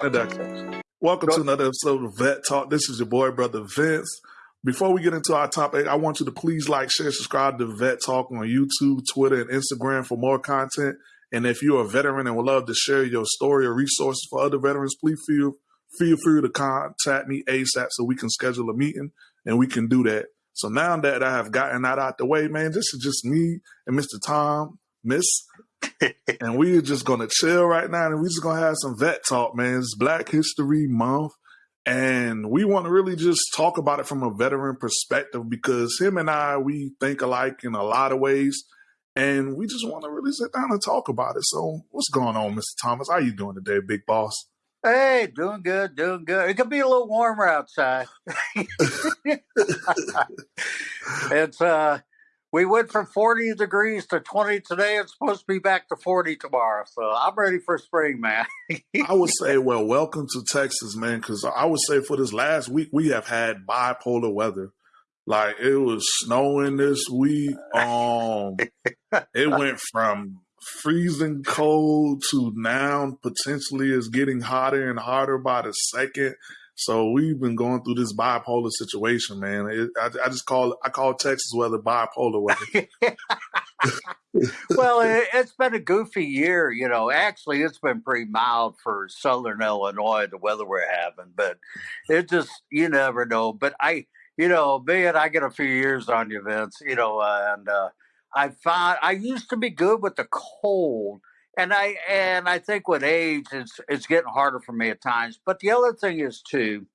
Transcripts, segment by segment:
Uh, welcome to another episode of Vet Talk. This is your boy, brother Vince. Before we get into our topic, I want you to please like, share, subscribe to Vet Talk on YouTube, Twitter, and Instagram for more content. And if you're a veteran and would love to share your story or resources for other veterans, please feel feel free to contact me ASAP so we can schedule a meeting and we can do that. So now that I have gotten that out the way, man, this is just me and Mr. Tom, Miss, and we are just gonna chill right now and we're just gonna have some vet talk, man. It's Black History Month. And we want to really just talk about it from a veteran perspective because him and I, we think alike in a lot of ways. And we just want to really sit down and talk about it. So what's going on, Mr. Thomas? How you doing today, big boss? Hey, doing good, doing good. It could be a little warmer outside. it's uh we went from 40 degrees to 20 today. It's supposed to be back to 40 tomorrow. So I'm ready for spring, man. I would say, well, welcome to Texas, man, because I would say for this last week, we have had bipolar weather. Like it was snowing this week. Um, it went from freezing cold to now potentially is getting hotter and hotter by the second. So we've been going through this bipolar situation, man. It, I, I, just call I call Texas weather bipolar weather. well, it, has been a goofy year, you know. Actually, it's been pretty mild for Southern Illinois, the weather we're having, but it just you never know. But I, you know, man, I get a few years on you, Vince. You know, and uh, I found I used to be good with the cold and I and I think with age, it's it's getting harder for me at times. But the other thing is too,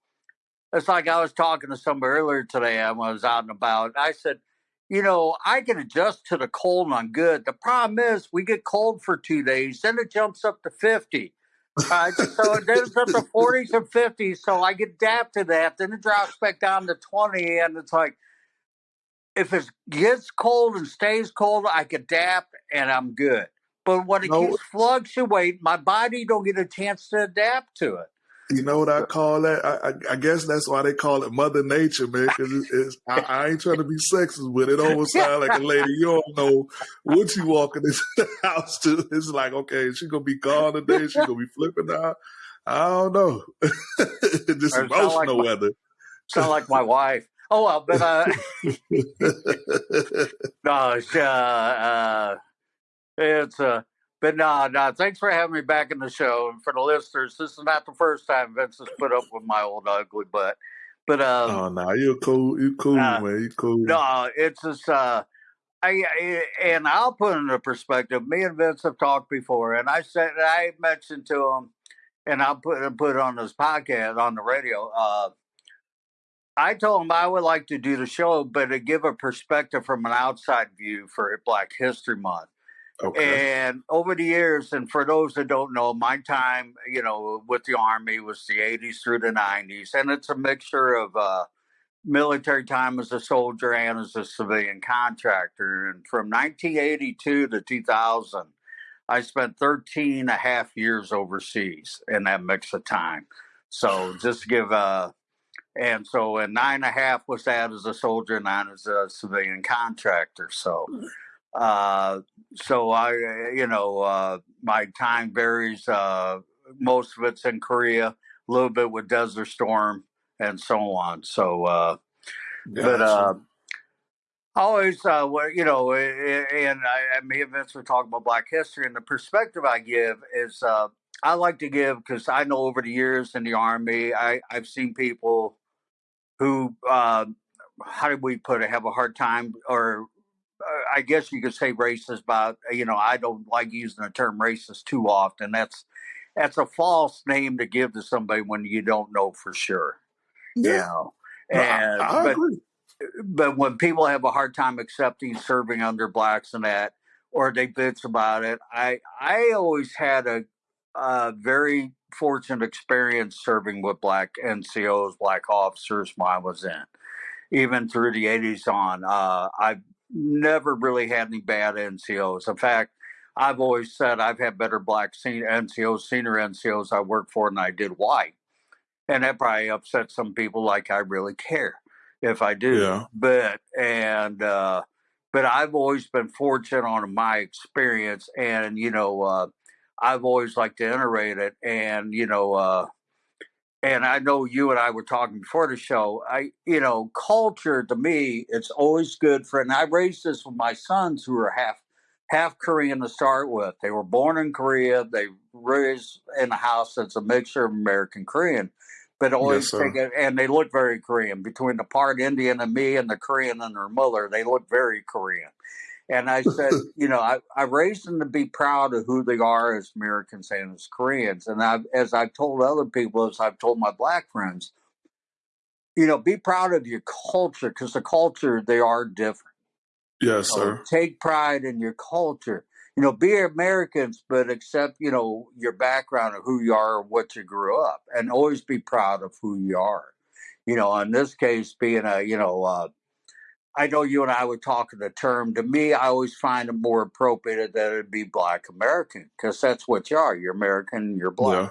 it's like I was talking to somebody earlier today. I was out and about. I said, you know, I can adjust to the cold and I'm good. The problem is we get cold for two days, then it jumps up to fifty. Uh, so it goes up to forties and fifties. So I get adapt to that. Then it drops back down to twenty, and it's like if it gets cold and stays cold, I can adapt and I'm good. But when it no. keeps fluctuating, my body don't get a chance to adapt to it. You know what I call that? I, I, I guess that's why they call it Mother Nature, man. Because it's, it's I, I, ain't trying to be sexist, but it almost sounds like a lady. You don't know what you walking into the house to. It's like, okay, she gonna be gone today. She gonna be flipping out. I don't know. Just emotional like my, weather. Sound like my wife. Oh well, but uh, no, uh, uh, it's uh but no, no, thanks for having me back in the show. And for the listeners, this is not the first time Vince has put up with my old ugly butt. But um, oh no, you're cool. You're cool, uh, man. You're cool. No, it's just uh, I, I and I'll put into perspective. Me and Vince have talked before, and I said I mentioned to him, and I'll put put on this podcast on the radio. Uh, I told him I would like to do the show, but to give a perspective from an outside view for Black History Month. Okay. And over the years, and for those that don't know, my time, you know, with the Army was the 80s through the 90s. And it's a mixture of uh, military time as a soldier and as a civilian contractor. And from 1982 to 2000, I spent 13 and a half years overseas in that mix of time. So just give a, uh, and so and nine and a half was that as a soldier, nine as a civilian contractor. So uh, so I, you know, uh, my time varies. Uh, most of it's in Korea, a little bit with Desert Storm, and so on. So, uh, but uh, always, uh, you know, and I, and Vince were talking about Black history, and the perspective I give is uh, I like to give because I know over the years in the Army, I, I've seen people who, uh, how do we put it, have a hard time or I guess you could say racist, but you know, I don't like using the term racist too often. That's that's a false name to give to somebody when you don't know for sure. Yeah. You know? and I, I but, agree. but when people have a hard time accepting serving under blacks and that, or they bitch about it, I I always had a, a very fortunate experience serving with black NCOs, black officers when I was in even through the 80s on. Uh, I never really had any bad NCOs. In fact, I've always said I've had better black senior NCOs, senior NCOs I worked for than I did white. And that probably upsets some people like I really care if I do. Yeah. But and uh but I've always been fortunate on my experience and you know uh I've always liked to iterate it. And, you know, uh, and I know you and I were talking before the show. I, you know, culture to me, it's always good for, and I raised this with my sons who are half half Korean to start with. They were born in Korea. They raised in a house that's a mixture of American Korean, but always yes, take it, and they look very Korean. Between the part Indian and me and the Korean and their mother, they look very Korean. And I said, you know, I, I raised them to be proud of who they are as Americans and as Koreans. And I've, as I've told other people, as I've told my black friends, you know, be proud of your culture because the culture, they are different. Yes, you know, sir. Take pride in your culture. You know, be Americans, but accept, you know, your background of who you are, what you grew up, and always be proud of who you are. You know, in this case, being a, you know, uh, I know you and I were talking the term. To me, I always find it more appropriate that it'd be Black American because that's what you are. You're American. You're black. Yeah.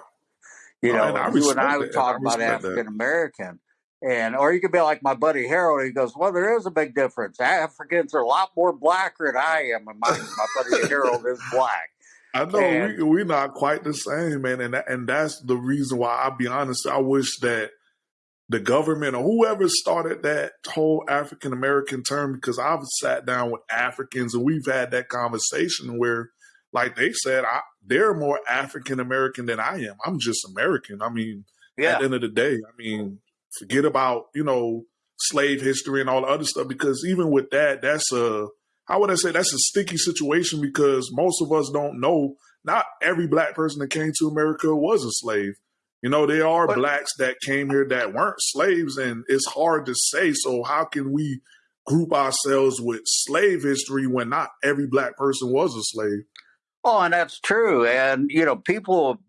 You oh, know, and you and I would talk about African American, and or you could be like my buddy Harold. He goes, "Well, there is a big difference. Africans are a lot more blacker than I am, and my, my buddy Harold is black." I know and, we we're not quite the same, man, and and that's the reason why. I'll be honest. I wish that the government or whoever started that whole African American term because I've sat down with Africans and we've had that conversation where, like they said, I, they're more African American than I am. I'm just American. I mean, yeah. at the end of the day, I mean, forget about you know slave history and all the other stuff because even with that, that's a how would I say that's a sticky situation because most of us don't know. Not every black person that came to America was a slave. You know, there are but, blacks that came here that weren't slaves, and it's hard to say. So, how can we group ourselves with slave history when not every black person was a slave? Oh, and that's true. And, you know, people,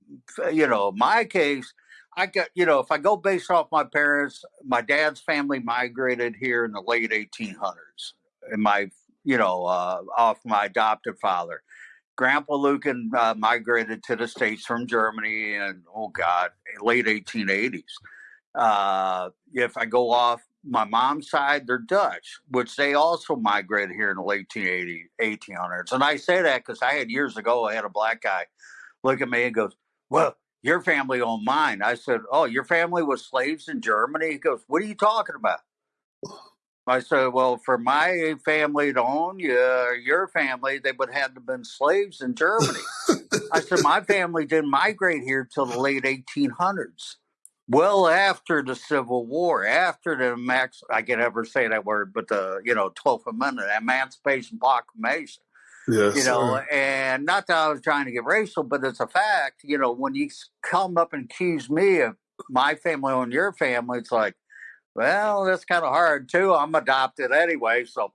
you know, my case, I got, you know, if I go based off my parents, my dad's family migrated here in the late 1800s, and my, you know, uh, off my adopted father. Grandpa Lucan uh, migrated to the States from Germany in, oh God, late 1880s. Uh, if I go off my mom's side, they're Dutch, which they also migrated here in the late 1880s, 1800s. And I say that because I had years ago, I had a black guy look at me and goes, Well, your family owned mine. I said, Oh, your family was slaves in Germany? He goes, What are you talking about? I said, well, for my family to own you or your family, they would have to have been slaves in Germany. I said, my family didn't migrate here till the late 1800s. Well, after the Civil War, after the max, I can never say that word, but the you know 12th Amendment, Emancipation Proclamation. Yes, you know, sir. and not that I was trying to get racial, but it's a fact. You know, when you come up and accuse me of my family on your family, it's like, well, that's kind of hard too. I'm adopted anyway, so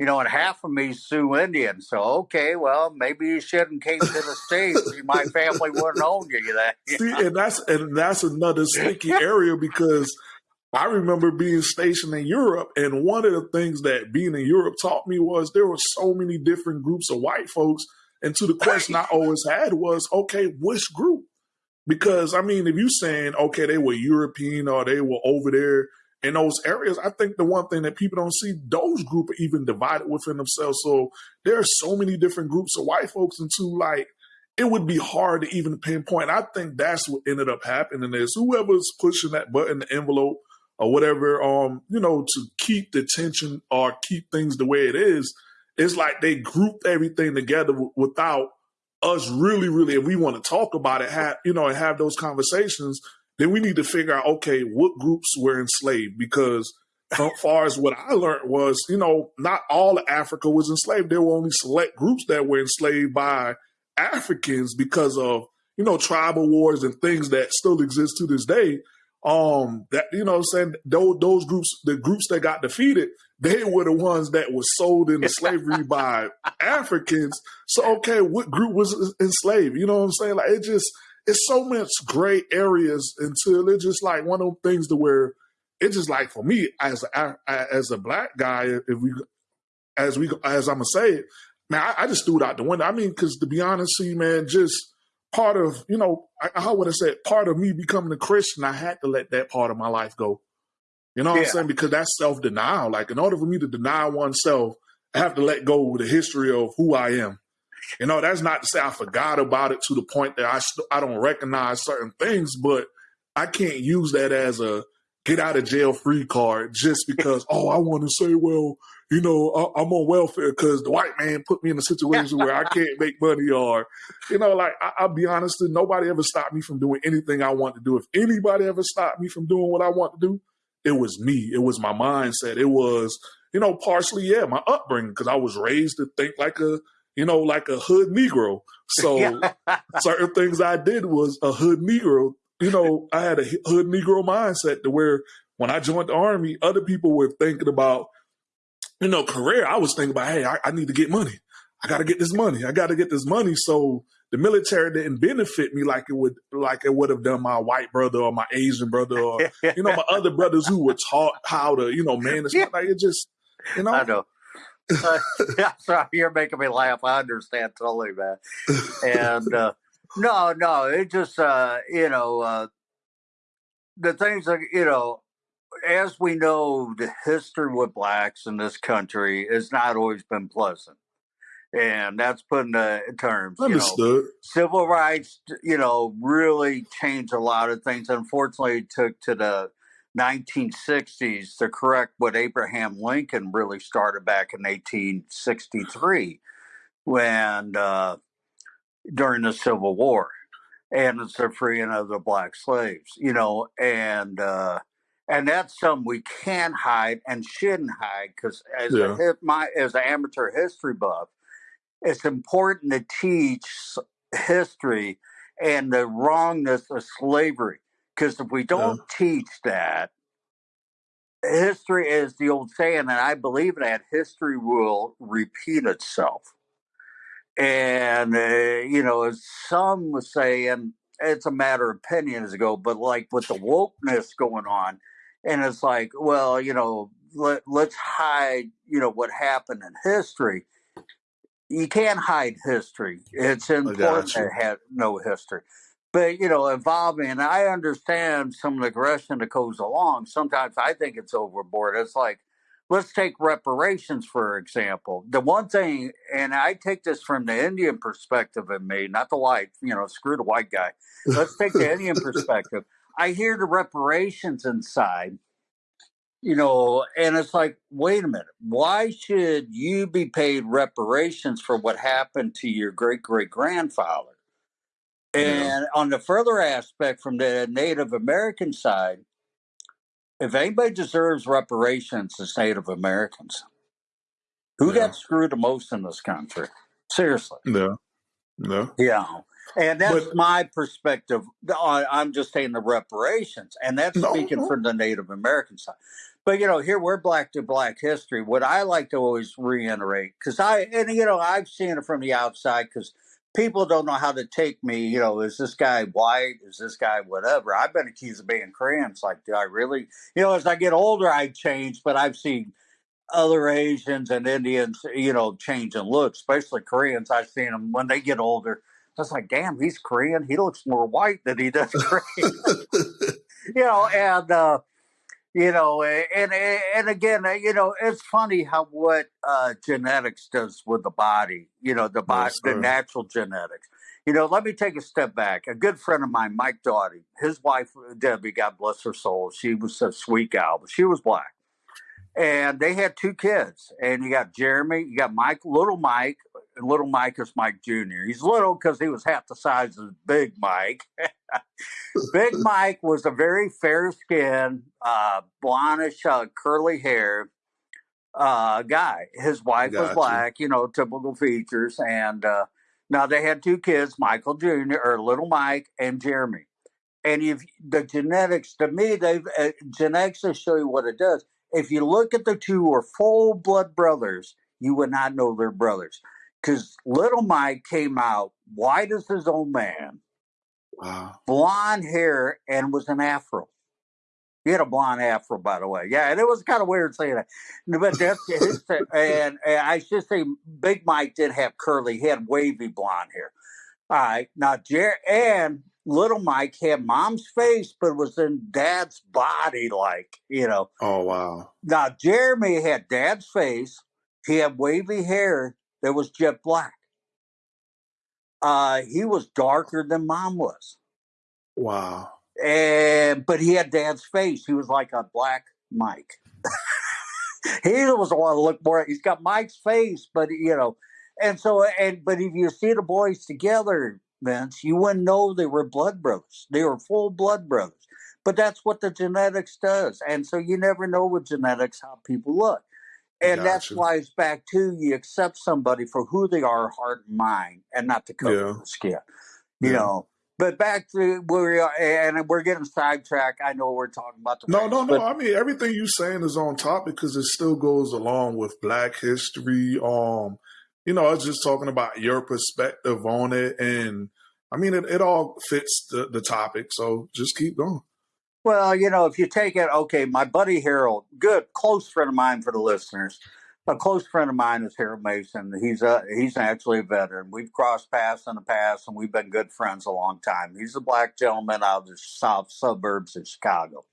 you know, and half of me Sioux Indian. So okay, well, maybe you shouldn't came to the states. My family wouldn't own you. That see, and that's and that's another sticky area because I remember being stationed in Europe, and one of the things that being in Europe taught me was there were so many different groups of white folks. And to the question I always had was, okay, which group? Because I mean, if you're saying okay, they were European or they were over there in those areas, I think the one thing that people don't see, those groups are even divided within themselves. So there are so many different groups of white folks into like it would be hard to even pinpoint. I think that's what ended up happening is whoever's pushing that button, the envelope or whatever, um, you know, to keep the tension or keep things the way it is, it's like they grouped everything together without us really, really, if we want to talk about it, have you know, and have those conversations, then we need to figure out, okay, what groups were enslaved? Because as far as what I learned was, you know, not all of Africa was enslaved. There were only select groups that were enslaved by Africans because of, you know, tribal wars and things that still exist to this day. Um, that you know, I'm saying those those groups, the groups that got defeated, they were the ones that were sold into slavery by Africans. So, okay, what group was enslaved? You know what I'm saying? Like it just it's so much gray areas until it's just like one of those things to where it's just like for me as a as a black guy, if we as we as I'm gonna say it, man, I, I just threw it out the window. I mean, because to be honest, see, man, just part of you know, I, how would I say it? Part of me becoming a Christian, I had to let that part of my life go. You know what yeah. I'm saying? Because that's self denial. Like in order for me to deny oneself, I have to let go of the history of who I am. You know, that's not to say I forgot about it to the point that I st- I don't recognize certain things, but I can't use that as a get out of jail free card just because oh I want to say well you know I, am on welfare because the white man put me in a situation where I can't make money or you know like I, will be honest nobody ever stopped me from doing anything I want to do. If anybody ever stopped me from doing what I want to do it was me. It was my mindset. It was you know partially yeah my upbringing because I was raised to think like a you know like a hood Negro so certain things I did was a hood Negro you know, I had a hood Negro mindset to where when I joined the army, other people were thinking about, you know, career. I was thinking about, hey, I, I need to get money. I got to get this money. I got to get this money. So the military didn't benefit me like it would, like it would have done my white brother or my Asian brother or, you know, my other brothers who were taught how to, you know, manage. Yeah. Like it just, you know. I know. uh, sorry, you're making me laugh. I understand totally, man. And, uh, no, no, it just uh, you know uh, the things that you know. As we know, the history with blacks in this country has not always been pleasant, and that's putting the terms. Understood. You know, civil rights, you know, really changed a lot of things. Unfortunately, it took to the 1960s to correct what Abraham Lincoln really started back in 1863 when uh, during the Civil War, and it's the freeing of the black slaves, you know, and uh, and that's something we can't hide and shouldn't hide because as yeah. a my as an amateur history buff, it's important to teach history and the wrongness of slavery because if we don't yeah. teach that history is the old saying and i believe that history will repeat itself and, uh, you know, as some say, and it's a matter of opinions ago, but like with the wokeness going on, and it's like, well, you know, let, let's hide, you know, what happened in history. You can't hide history. It's important to have no history. But, you know, evolving, and I understand some of the aggression that goes along. Sometimes I think it's overboard. It's like, let's take reparations for example. The one thing, and I take this from the Indian perspective of me, not the white, you know, screw the white guy. Let's take the Indian perspective. I hear the reparations inside, you know, and it's like, wait a minute, why should you be paid reparations for what happened to your great great grandfather? And yeah. on the further aspect from the Native American side, if anybody deserves reparations, it's Native Americans. Who yeah. got screwed the most in this country? Seriously. Yeah. Yeah. Yeah. And that's but, my perspective. I'm just saying the reparations, and that's no, speaking no. from the Native American side. But you know, here we're black to black history. What I like to always reiterate, because I and you know I've seen it from the outside, because people don't know how to take me. You know, is this guy white? Is this guy whatever? I've been accused of being Korean. It's like, do I really? You know, as I get older, I change, but I've seen other Asians and Indians, you know, change and look, especially Koreans. I've seen them when they get older. I was like, damn, he's Korean. He looks more white than he does Korean. you know, and uh, you know eh, and eh, and again eh, you know it's funny how what uh, genetics does with the body you know the body yes, the natural genetics. You know let me take a step back. A good friend of mine mike doughty his wife uh, debbie god bless her soul she was a sweet gal but she was black. And they had two kids and you got jeremy you got mike little mike little mike is mike jr he's little because he was half the size of big mike Big Mike was a very fair skinned, uh, blondish, uh, curly hair uh, guy. His wife was black, you know, typical features. And uh, now they had two kids, Michael Jr., or little Mike, and Jeremy. And if the genetics, to me, they uh, genetics will show you what it does. If you look at the two or full blood brothers, you would not know they're brothers. Because little Mike came out white as his old man Wow. Blonde hair and was an afro. He had a blonde afro, by the way. Yeah, and it was kind of weird saying that. But that's his, and, and I should say Big Mike did have curly, he had wavy blonde hair. All right. Now, Jer- and little Mike had mom's face, but was in dad's body, like, you know. Oh, wow. Now, Jeremy had dad's face. He had wavy hair that was jet black. Uh, he was darker than mom was. Wow. And but he had dad's face. He was like a black Mike. he was the one to look more. He's got Mike's face, but you know, and so and but if you see the boys together, Vince, you wouldn't know they were blood brothers. They were full blood brothers. But that's what the genetics does, and so you never know with genetics how people look. And gotcha. that's why it's back to you accept somebody for who they are, heart and mind, and not the color yeah. of the skin. You yeah. know, but back to where we are, and we're getting sidetracked. I know we're talking about the no, race, no, no. I mean, everything you're saying is on topic because it still goes along with Black history. Um, you know, I was just talking about your perspective on it, and I mean, it, it all fits the, the topic. So just keep going. Well, you know, if you take it, okay, my buddy Harold, good close friend of mine for the listeners a close friend of mine is Harold Mason. He's a he's actually a veteran. We've crossed paths in the past, and we've been good friends a long time. He's a black gentleman out of the south suburbs of Chicago.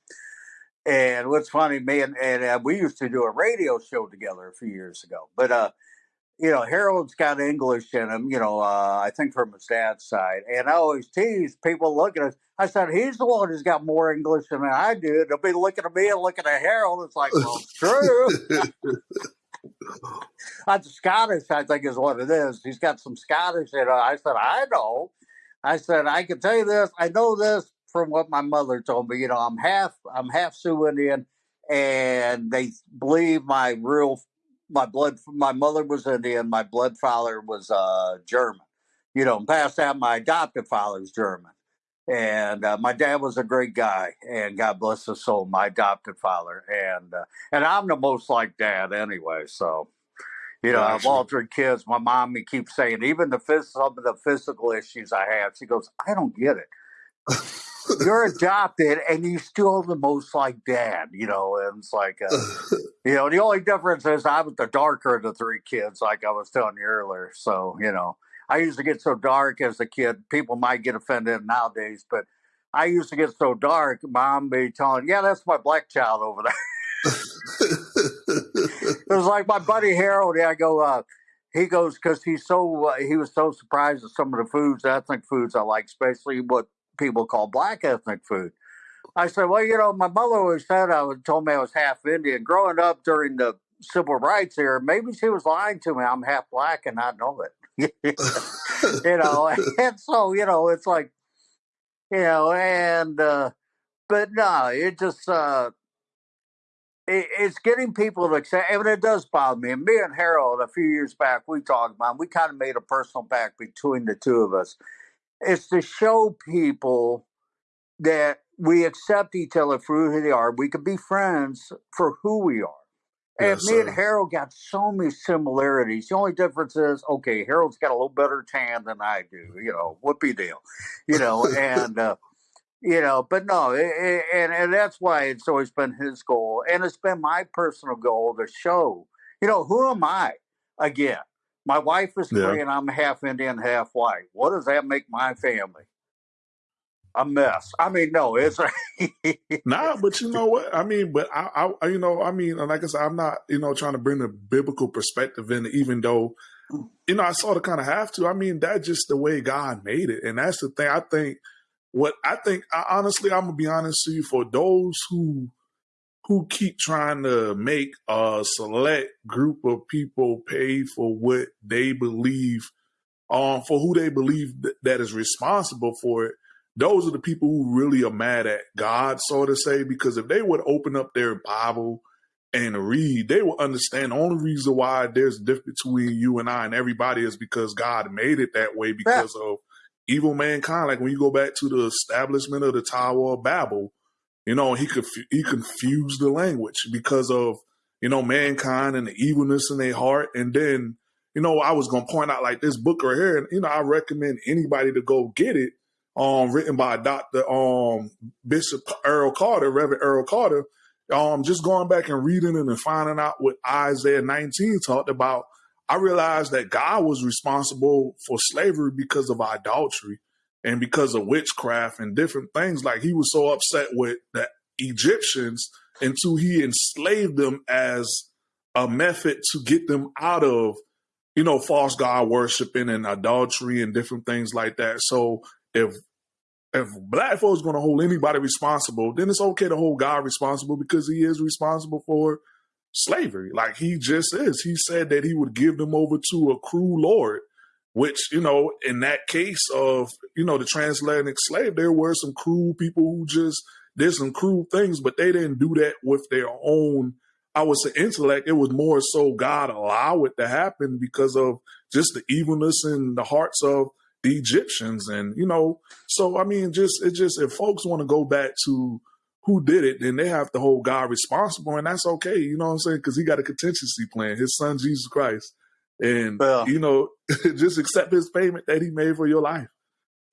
And what's funny, me and, and uh, we used to do a radio show together a few years ago. But uh, you know, Harold's got English in him. You know, uh, I think from his dad's side. And I always tease people looking at us. I said, he's the one who's got more English than I do. They'll be looking at me and looking at Harold. It's like, well, it's true. That's Scottish, I think, is what it is. He's got some Scottish in it. I said, I know. I said, I can tell you this. I know this from what my mother told me. You know, I'm half, I'm half Sioux Indian, and they believe my real, my blood, my mother was Indian, my blood father was uh, German. You know, past that, my adopted father's German. And uh, my dad was a great guy, and God bless his soul, my adopted father. And uh, and I'm the most like dad anyway. So, you know, I've altered kids. My mom me keeps saying, even the some of the physical issues I have, she goes, I don't get it. You're adopted, and you still the most like dad. You know, and it's like, uh, you know, the only difference is I was the darker of the three kids, like I was telling you earlier. So, you know. I used to get so dark as a kid. People might get offended nowadays, but I used to get so dark. Mom be telling, "Yeah, that's my black child over there." it was like my buddy Harold. Yeah, I go. Uh, he goes because he's so uh, he was so surprised at some of the foods, ethnic foods I like, especially what people call black ethnic food. I said, well, you know, my mother always said I was told me I was half Indian. Growing up during the civil rights era, maybe she was lying to me. I'm half black and I know it. you know, and so you know, it's like, you know, and uh, but no, it just uh, it, it's getting people to accept, and it does bother me. And me and Harold, a few years back, we talked about. We kind of made a personal pact between the two of us. It's to show people that we accept each other for who they are. We can be friends for who we are. And yes, me and Harold got so many similarities. The only difference is, okay, Harold's got a little better tan than I do. You know, whoopee deal. You know, and uh, you know, but no, it, it, and and that's why it's always been his goal, and it's been my personal goal to show. You know, who am I? Again, my wife is yeah. Korean. I'm half Indian, half white. What does that make my family? a mess. I mean, no, it's nah, but you know what? I mean, but I, I, you know, I mean, like I said, I'm not, you know, trying to bring the biblical perspective in, even though, you know, I sort of kind of have to. I mean, that's just the way God made it, and that's the thing. I think what I think, I, honestly, I'm gonna be honest to you, for those who who keep trying to make a select group of people pay for what they believe, um, for who they believe th- that is responsible for it those are the people who really are mad at God, so to say, because if they would open up their Bible and read, they will understand the only reason why there's a difference between you and I and everybody is because God made it that way because yeah. of evil mankind. Like when you go back to the establishment of the Tower of Babel, you know, he could he confused the language because of you know mankind and the evilness in their heart. And then you know, I was gonna point out like this book right here, and you know, I recommend anybody to go get it um, written by Dr. Um, Bishop Earl Carter, Reverend Earl Carter. Um, just going back and reading it and finding out what Isaiah 19 talked about, I realized that God was responsible for slavery because of idolatry and because of witchcraft and different things. Like he was so upset with the Egyptians until he enslaved them as a method to get them out of you know, false god worshiping and adultery and different things like that. So if if black folks going to hold anybody responsible, then it's okay to hold God responsible because he is responsible for slavery. Like he just is. He said that he would give them over to a cruel Lord, which, you know, in that case of, you know, the transatlantic slave, there were some cruel people who just did some cruel things, but they didn't do that with their own, I would say, intellect. It was more so God allow it to happen because of just the evilness in the hearts of the Egyptians. And, you know, so I mean, just it just if folks want to go back to who did it, then they have to hold God responsible, and that's okay. You know what I'm saying? Because he got a contingency plan, his son Jesus Christ, and well, you know, just accept his payment that he made for your life,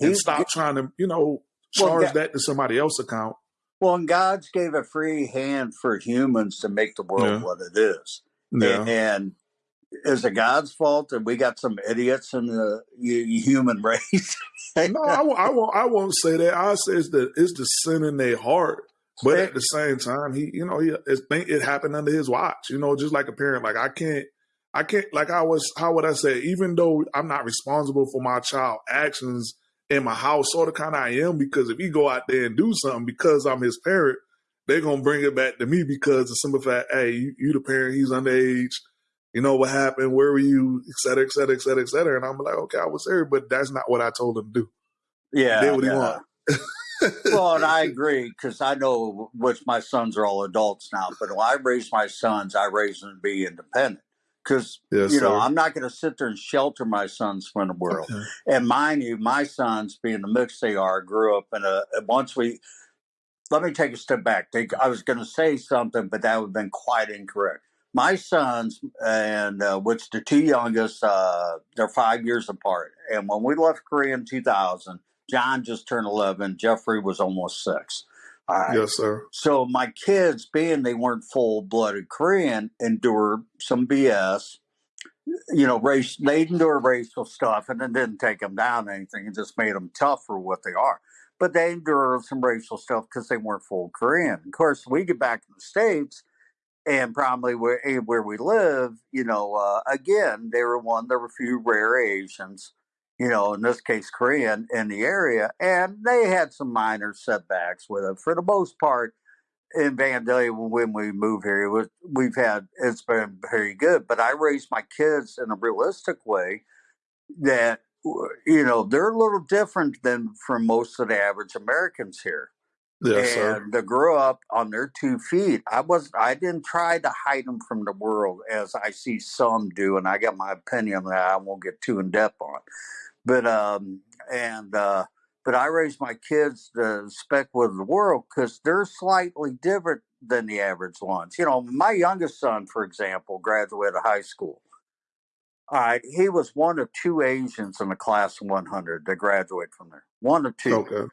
and stop trying to, you know, charge well, that to somebody else's account. Well, and God's gave a free hand for humans to make the world yeah. what it is, yeah. and, and is it God's fault that we got some idiots in the human race? no, I, I, won't. I won't say that. I say it's the it's the sin in their heart but at the same time, he, you know, he it, it happened under his watch. You know, just like a parent. Like I can't, I can't. Like I was, how would I say? Even though I'm not responsible for my child actions in my house, sort of kind of I am because if he go out there and do something because I'm his parent, they're gonna bring it back to me because the simple fact, hey, you, you the parent, he's underage. You know what happened? Where were you? Et cetera, et cetera, et cetera, et cetera. And I'm like, okay, I was there, but that's not what I told him to do. Yeah, did what yeah. he want. well, and I agree because I know which my sons are all adults now. But when I raise my sons, I raise them to be independent because yes, you know sir. I'm not going to sit there and shelter my sons from the world. Okay. And mind you, my sons, being the mix they are, grew up in a. Once we, let me take a step back. They, I was going to say something, but that would have been quite incorrect. My sons and uh, which the two youngest, uh, they're five years apart. And when we left Korea in 2000 John just turned 11. Jeffrey was almost six. Yes, sir. So my kids, being they weren't full blooded Korean, endured some BS. You know, race. They endured racial stuff, and it didn't take them down anything. It just made them tough for what they are. But they endured some racial stuff because they weren't full Korean. Of course, we get back in the states, and probably where where we live, you know, uh, again, they were one. There were a few rare Asians you know, in this case, Korean in the area, and they had some minor setbacks with it. For the most part, in Vandalia, when we moved here, was, we've had it's been very good. But I raised my kids in a realistic way that you know they're a little different than from most of the average Americans here. Yes, and sir. to grow up on their two feet, I was I didn't try to hide them from the world as I see some do, and I got my opinion that I won't get too in depth on. But um, and uh, but I raised my kids to spec with the world because they're slightly different than the average ones. You know, my youngest son, for example, graduated high school. All right, he was one of two Asians in the class of 100 to graduate from there. One of two. Okay.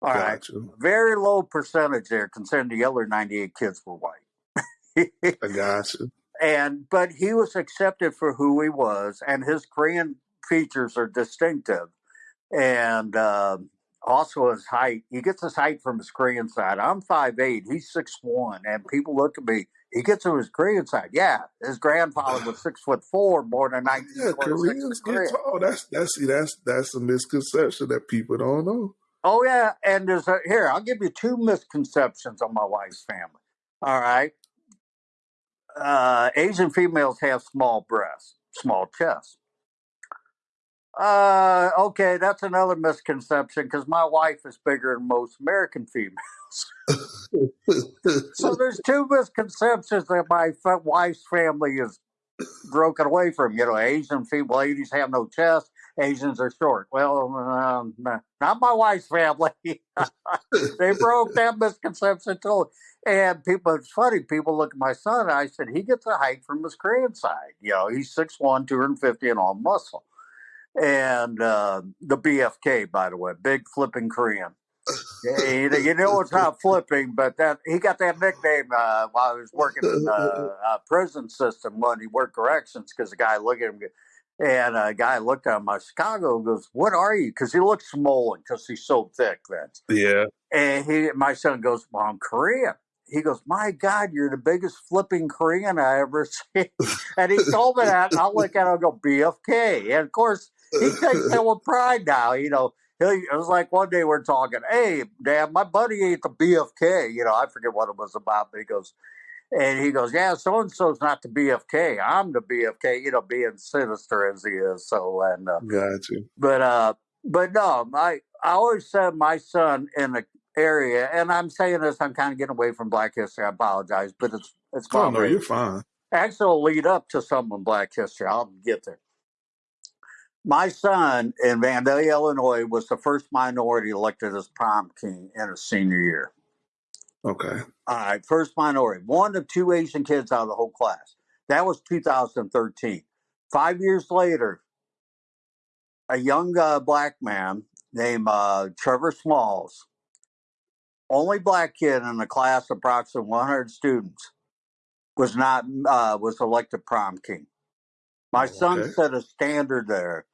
All right, very low percentage there, considering the other 98 kids were white. I got you. And but he was accepted for who he was, and his Korean features are distinctive. And uh, also his height. He gets his height from his Korean side. I'm 5'8", he's six one, and people look at me. He gets to his Korean side. Yeah, his grandfather was six foot four, born in 1926. Yeah, Koreans get tall. That's that's see, that's that's a misconception that people don't know. Oh yeah, and there's a, here I'll give you two misconceptions on my wife's family. All right, uh, Asian females have small breasts, small chests. Uh, okay, that's another misconception because my wife is bigger than most American females. so there's two misconceptions that my wife's family is broken away from. You know, Asian female ladies have no chest. Asians are short. Well, um, not my wife's family. they broke that misconception too. And people, it's funny. People look at my son. I said he gets a height from his side. You know, he's 6'1", 250 and all muscle and uh, the BFK, by the way, big flipping Korean. you know it's not flipping, but that he got that nickname uh, while he was working in the uh, prison system when he worked corrections because the guy looked at him and a guy looked at him, my Chicago goes, "What are you?" Because he looks swollen because he's so thick. Then yeah. And he, my son goes, "Well, I'm Korean." he goes, "My God, you're the biggest flipping Korean I ever seen." and he told me that, and I look at him and go, "BFK." And of course, he takes that with pride now. You know, he, it was like one day we're talking, "Hey, Dad, my buddy ate the BFK." You know, I forget what it was about, but he goes, and he goes, "Yeah, so and so's not the BFK. I'm the BFK." You know, being sinister as he is. So and uh, got you. But uh, but no, I I always said my son in the area, and I'm saying this, I'm kind of getting away from Black History. I apologize, but it's it's oh no, you're fine. Actually, will lead up to some in Black History. I'll get there. My son in Vandalia, Illinois, was the first minority elected as prom king in his senior year. Okay. All right, first minority, one of two Asian kids out of the whole class. That was 2013. Five years later, a young uh, black man named uh, Trevor Smalls, only black kid in the class, of approximately 100 students, was not uh, was elected prom king. My oh, son set a standard there,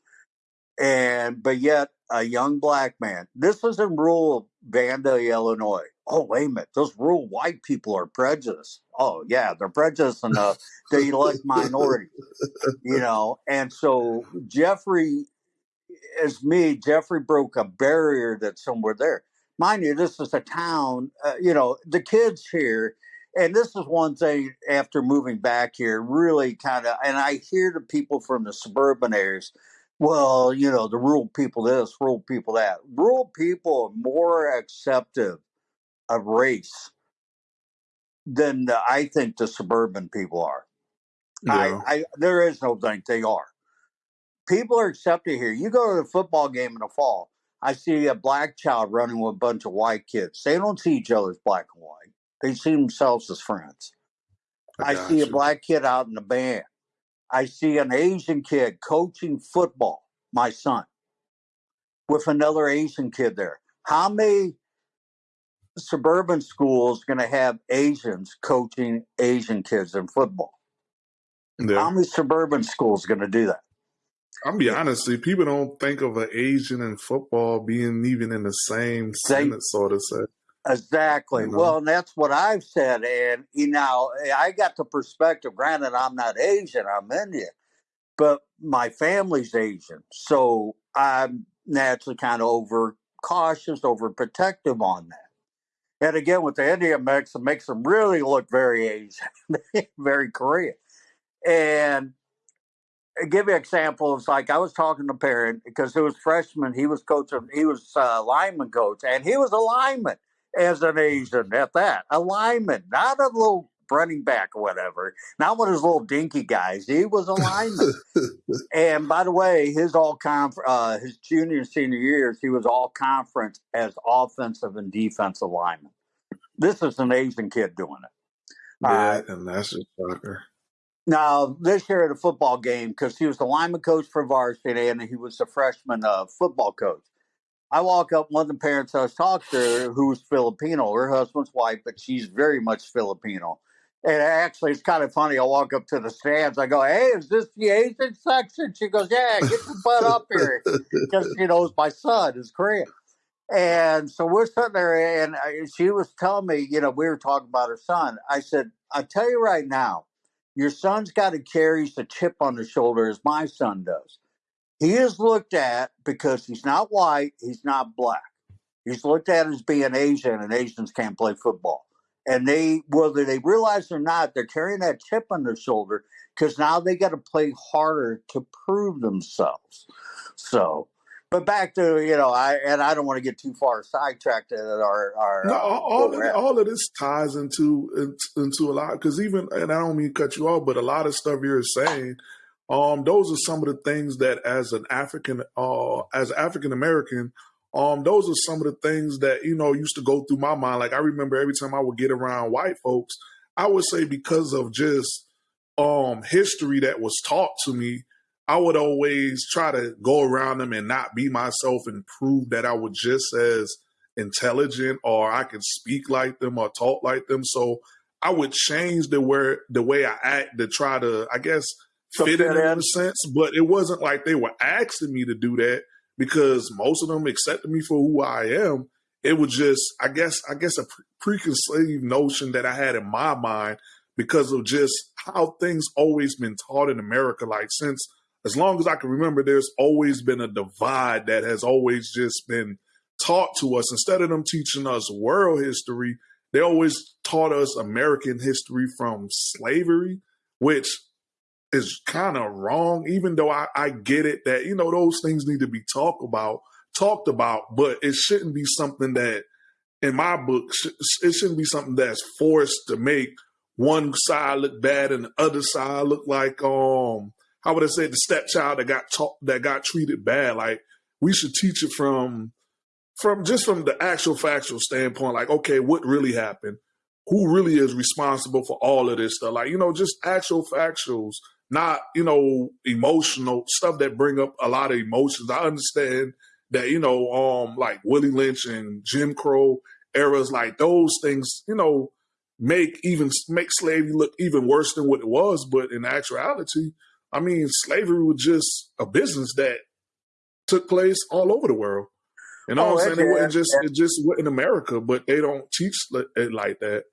and but yet a young black man. This was in rural Vandalia, Illinois. Oh wait a minute, those rural white people are prejudiced. Oh yeah, they're prejudiced enough they elect minorities. You know, and so Jeffrey as me, Jeffrey broke a barrier that's somewhere there. Mind you, this is a town, uh, you know, the kids here, and this is one thing after moving back here, really kind of, and I hear the people from the suburban areas, well, you know, the rural people this, rural people that. Rural people are more acceptive of race than the, I think the suburban people are. Yeah. I, I, there is no think they are people are accepted here. You go to the football game in the fall. I see a black child running with a bunch of white kids. They don't see each other as black and white. They see themselves as friends. I, I see you. a black kid out in the band. I see an Asian kid coaching football, my son, with another Asian kid there. How many suburban schools going to have Asians coaching Asian kids in football? Yeah. How many suburban schools going to do that? I'll be honest, people don't think of an Asian in football being even in the same sentence, so to say. Exactly. You know? Well, and that's what I've said. And, you know, I got the perspective. Granted, I'm not Asian, I'm Indian, but my family's Asian. So I'm naturally kind of over cautious, over protective on that. And again, with the Indian mix, it makes them really look very Asian, very Korean. And give you examples. Like I was talking to a parent because it was freshman. He was coaching. He was uh, lineman coach, and he was a lineman as an Asian at that. A lineman, not a little running back or whatever. Not one of those little dinky guys. He was a lineman. and by the way, his all conf- uh, his junior and senior years, he was all conference as offensive and defensive lineman. This is an Asian kid doing it. Yeah, uh, and that's a shocker. Now, this year at a football game, because he was the lineman coach for varsity and he was the freshman uh, football coach. I walk up, one of the parents I was talking to, who's Filipino, her husband's white, but she's very much Filipino. And actually, it's kind of funny. I walk up to the stands. I go, "Hey, is this the Asian section?" She goes, "Yeah, get your butt up here," because she knows my son is Korean. And so we're sitting there, and she was telling me, you know, we were talking about her son. I said, "I tell you right now, your son's got to carry the chip on the shoulder as my son does. He is looked at because he's not white, he's not black. He's looked at as being Asian, and Asians can't play football. And they, whether they realize or not, they're carrying that chip on their shoulder because now they got to play harder to prove themselves. So but back to you know, I and I don't want to get too far sidetracked at our our. No, uh, all, of, all of this ties into into a lot because even and I don't mean to cut you off, but a lot of stuff you're saying, um, those are some of the things that as an African, uh, as African American, um, those are some of the things that you know used to go through my mind. Like I remember every time I would get around white folks, I would say because of just um history that was taught to me I would always try to go around them and not be myself and prove that I was just as intelligent or I could speak like them or talk like them. So I would change the where the way I act to try to, I guess, fit in in a sense. But it wasn't like they were asking me to do that because most of them accepted me for who I am. it was just, I guess, I guess a preconceived notion that I had in my mind because of just how things always been taught in America. Like since as long as I can remember, there's always been a divide that has always just been taught to us. Instead of them teaching us world history, they always taught us American history from slavery, which is kind of wrong, even though I, I get it that, you know, those things need to be talked about, talked about, but it shouldn't be something that in my book, it shouldn't be something that's forced to make one side look bad and the other side look like um how would I say the stepchild that got taught that got treated bad. Like we should teach it from from just from the actual factual standpoint, like, okay, what really happened? Who really is responsible for all of this stuff? Like, you know, just actual factuals, not, you know, emotional stuff that bring up a lot of emotions. I understand that, you know, um, like Willie Lynch and Jim Crow eras, like those things, you know, make even make slavery look even worse than what it was. But in actuality, I mean, slavery was just a business that took place all over the world. You know oh, what I'm saying? It wasn't just it just in America, but they don't teach it like that.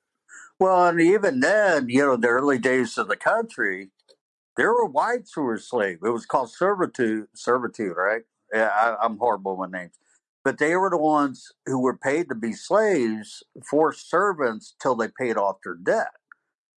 Well, and even then, you know, the early days of the country, there were whites who were slaves. It was called servitude, servitude, right? Yeah, I, I'm horrible with names but they were the ones who were paid to be slaves for servants till they paid off their debt.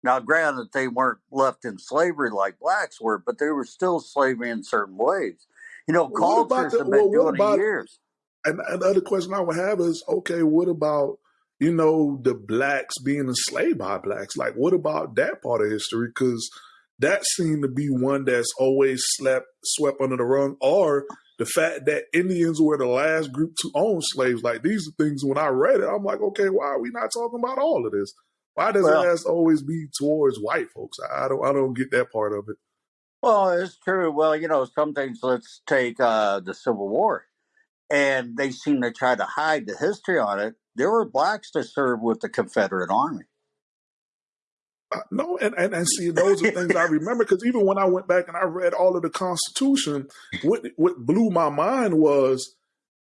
Now, granted, they weren't left in slavery like blacks were, but they were still slavery in certain ways. You know, well, cultures the, have been well, doing about, it years. And another question I would have is, okay, what about you know the blacks being enslaved by blacks? Like, what about that part of history? Because that seemed to be one that's always slept swept under the rug, or the fact that Indians were the last group to own slaves. Like these are things when I read it, I'm like, okay, why are we not talking about all of this? Why does well, it has always be towards white folks? I don't I don't get that part of it. Well, it's true. Well, you know, some things let's take uh, the Civil War. And they seem to try to hide the history on it. There were blacks that served with the Confederate Army. No, and, and, and see, those are things I remember because even when I went back and I read all of the Constitution, what what blew my mind was,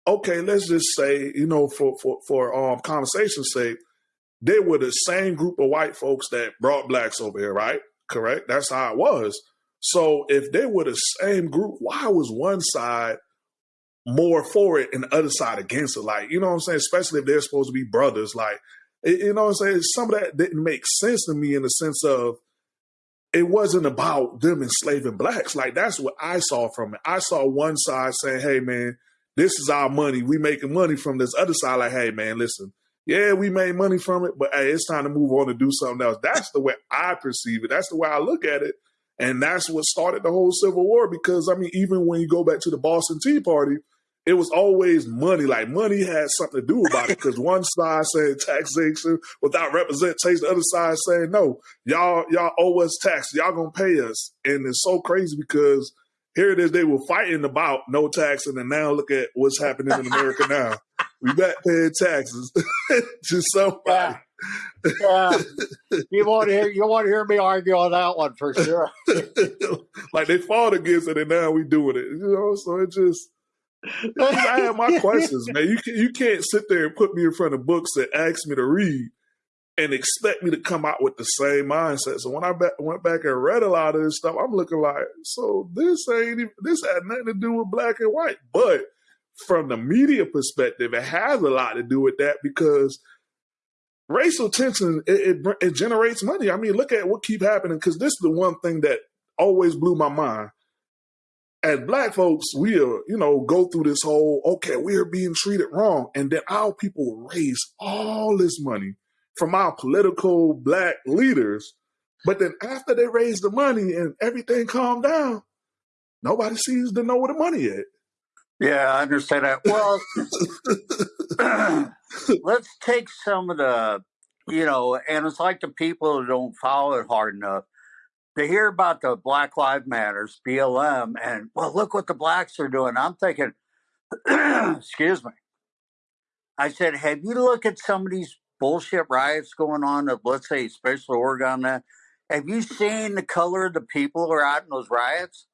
okay, let's just say, you know, for for for um conversation's sake, they were the same group of white folks that brought blacks over here, right? Correct. That's how it was. So if they were the same group, why was one side more for it and the other side against it? Like, you know what I'm saying? Especially if they're supposed to be brothers, like you know what I'm saying? Some of that didn't make sense to me in the sense of it wasn't about them enslaving blacks. Like that's what I saw from it. I saw one side saying, "Hey, man, this is our money. We making money from this." Other side, like, "Hey, man, listen, yeah, we made money from it, but hey, it's time to move on and do something else." That's the way I perceive it. That's the way I look at it, and that's what started the whole Civil War. Because I mean, even when you go back to the Boston Tea Party, it was always money. Like money had something to do about it because one side saying taxation without representation, the other side saying no, y'all y'all owe us tax, y'all gonna pay us, and it's so crazy because here it is they were fighting about no tax, and now look at what's happening in America now. We back paying taxes to somebody. Yeah. yeah. you want to hear you want to hear me argue on that one for sure. like they fought against it, and now we doing it. You know, so it just I have my questions, man. You can, you can't sit there and put me in front of books that ask me to read and expect me to come out with the same mindset. So when I ba- went back and read a lot of this stuff, I'm looking like, so this ain't even, this had nothing to do with black and white. But from the media perspective, it has a lot to do with that because racial tension it, it, it generates money. I mean, look at what keep happening because this is the one thing that always blew my mind as black folks, we are, you know, go through this whole, okay, we are being treated wrong. And then our people raise all this money from our political black leaders. But then after they raise the money and everything calmed down, nobody seems to know where the money is. Yeah, I understand that. Well, let's take some of the, you know, and it's like the people who don't follow it hard enough to hear about the Black Lives Matters, BLM, and well, look what the blacks are doing. I'm thinking, excuse me. I said, have you looked at some of these bullshit riots going on of, let's say, especially Oregon? That have you seen the color of the people who are out in those riots?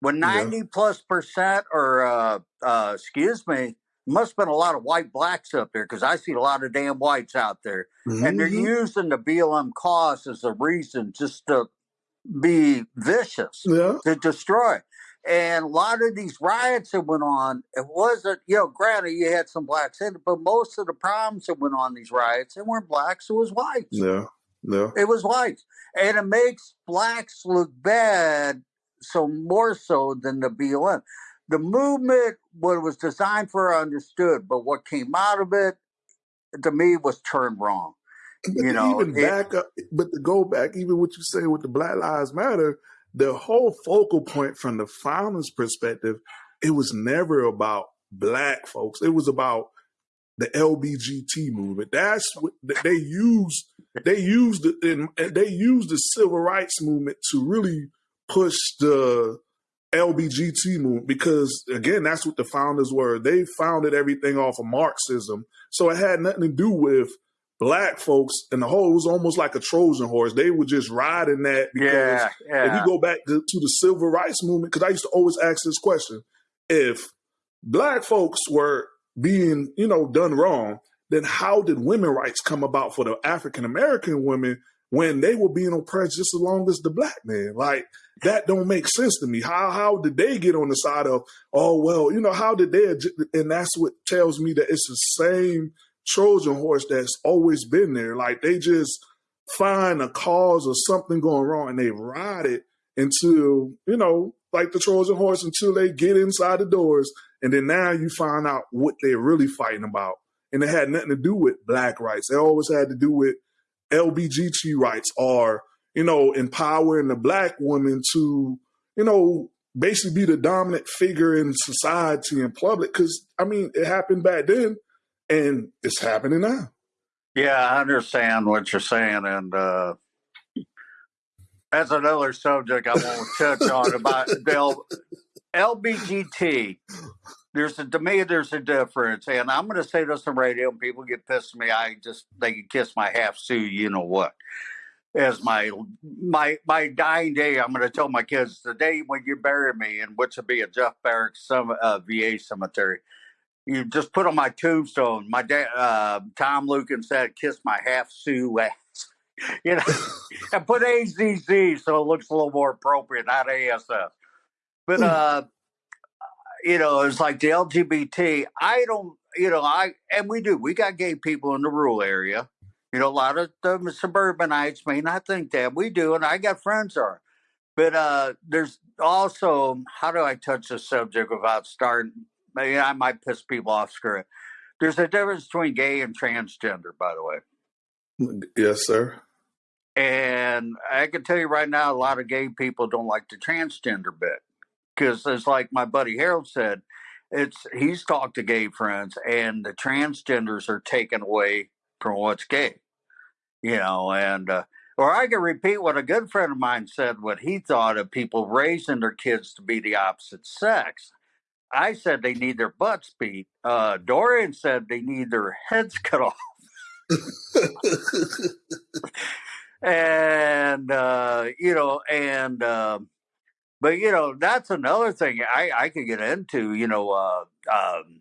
When ninety yeah. plus percent, or uh, uh, excuse me, must have been a lot of white blacks up there because I see a lot of damn whites out there, mm-hmm. and they're mm-hmm. using the BLM cause as a reason just to be vicious, yeah. to destroy. And a lot of these riots that went on, it wasn't, you know, granted you had some blacks in it, but most of the problems that went on these riots, they weren't blacks, it was whites. Yeah. Yeah. It was whites. And it makes blacks look bad so more so than the BLM. The movement, what it was designed for, I understood, but what came out of it, to me, was turned wrong. But you know, even it, back up, but to go back, even what you say with the Black Lives Matter, the whole focal point from the founders' perspective, it was never about black folks. It was about the LBGT movement. That's what they used. They used the they used the civil rights movement to really push the LBGT movement because again, that's what the founders were. They founded everything off of Marxism, so it had nothing to do with black folks and the whole. It was almost like a Trojan horse. They were just riding that because yeah, yeah. if you go back to, to the civil rights movement, because I used to always ask this question: if black folks were being, you know, done wrong, then how did women rights come about for the African American women when they were being oppressed just as long as the black man? Like that don't make sense to me. How how did they get on the side of oh well, you know, how did they and that's what tells me that it's the same Trojan horse that's always been there. Like they just find a cause or something going wrong and they ride it until, you know, like the Trojan horse until they get inside the doors. And then now you find out what they're really fighting about. And it had nothing to do with black rights. It always had to do with LBGT rights are, you know, empowering the black woman to, you know, basically be the dominant figure in society and public. Cause I mean, it happened back then and it's happening now. Yeah, I understand what you're saying. And, uh, that's another subject I won't touch on about the LBGT. There's a to me there's a difference, and I'm going to say this on radio. And people get pissed at me. I just they can kiss my half Sioux. You know what? As my my my dying day, I'm going to tell my kids the day when you bury me, and which will be a Jeff Barracks some uh, VA cemetery. You just put on my tombstone. My dad, uh, Tom Lukin said, "Kiss my half Sioux ass." you know, and put AZZ so it looks a little more appropriate, not ASS. But hmm. uh, you know, it's like the LGBT. I don't, you know, I and we do. We got gay people in the rural area. You know, a lot of the suburbanites may not think that we do, and I got friends are. But uh, there's also how do I touch the subject without starting? Maybe I might piss people off. Screw it. There's a difference between gay and transgender, by the way. Yes, sir. And I can tell you right now, a lot of gay people don't like the transgender bit because it's like my buddy Harold said, it's he's talked to gay friends and the transgenders are taken away from what's gay, you know, and uh, or I can repeat what a good friend of mine said, what he thought of people raising their kids to be the opposite sex. I said they need their butts beat. Uh, Dorian said they need their heads cut off. and uh, you know, and uh, but you know, that's another thing I I could get into. You know, uh, um,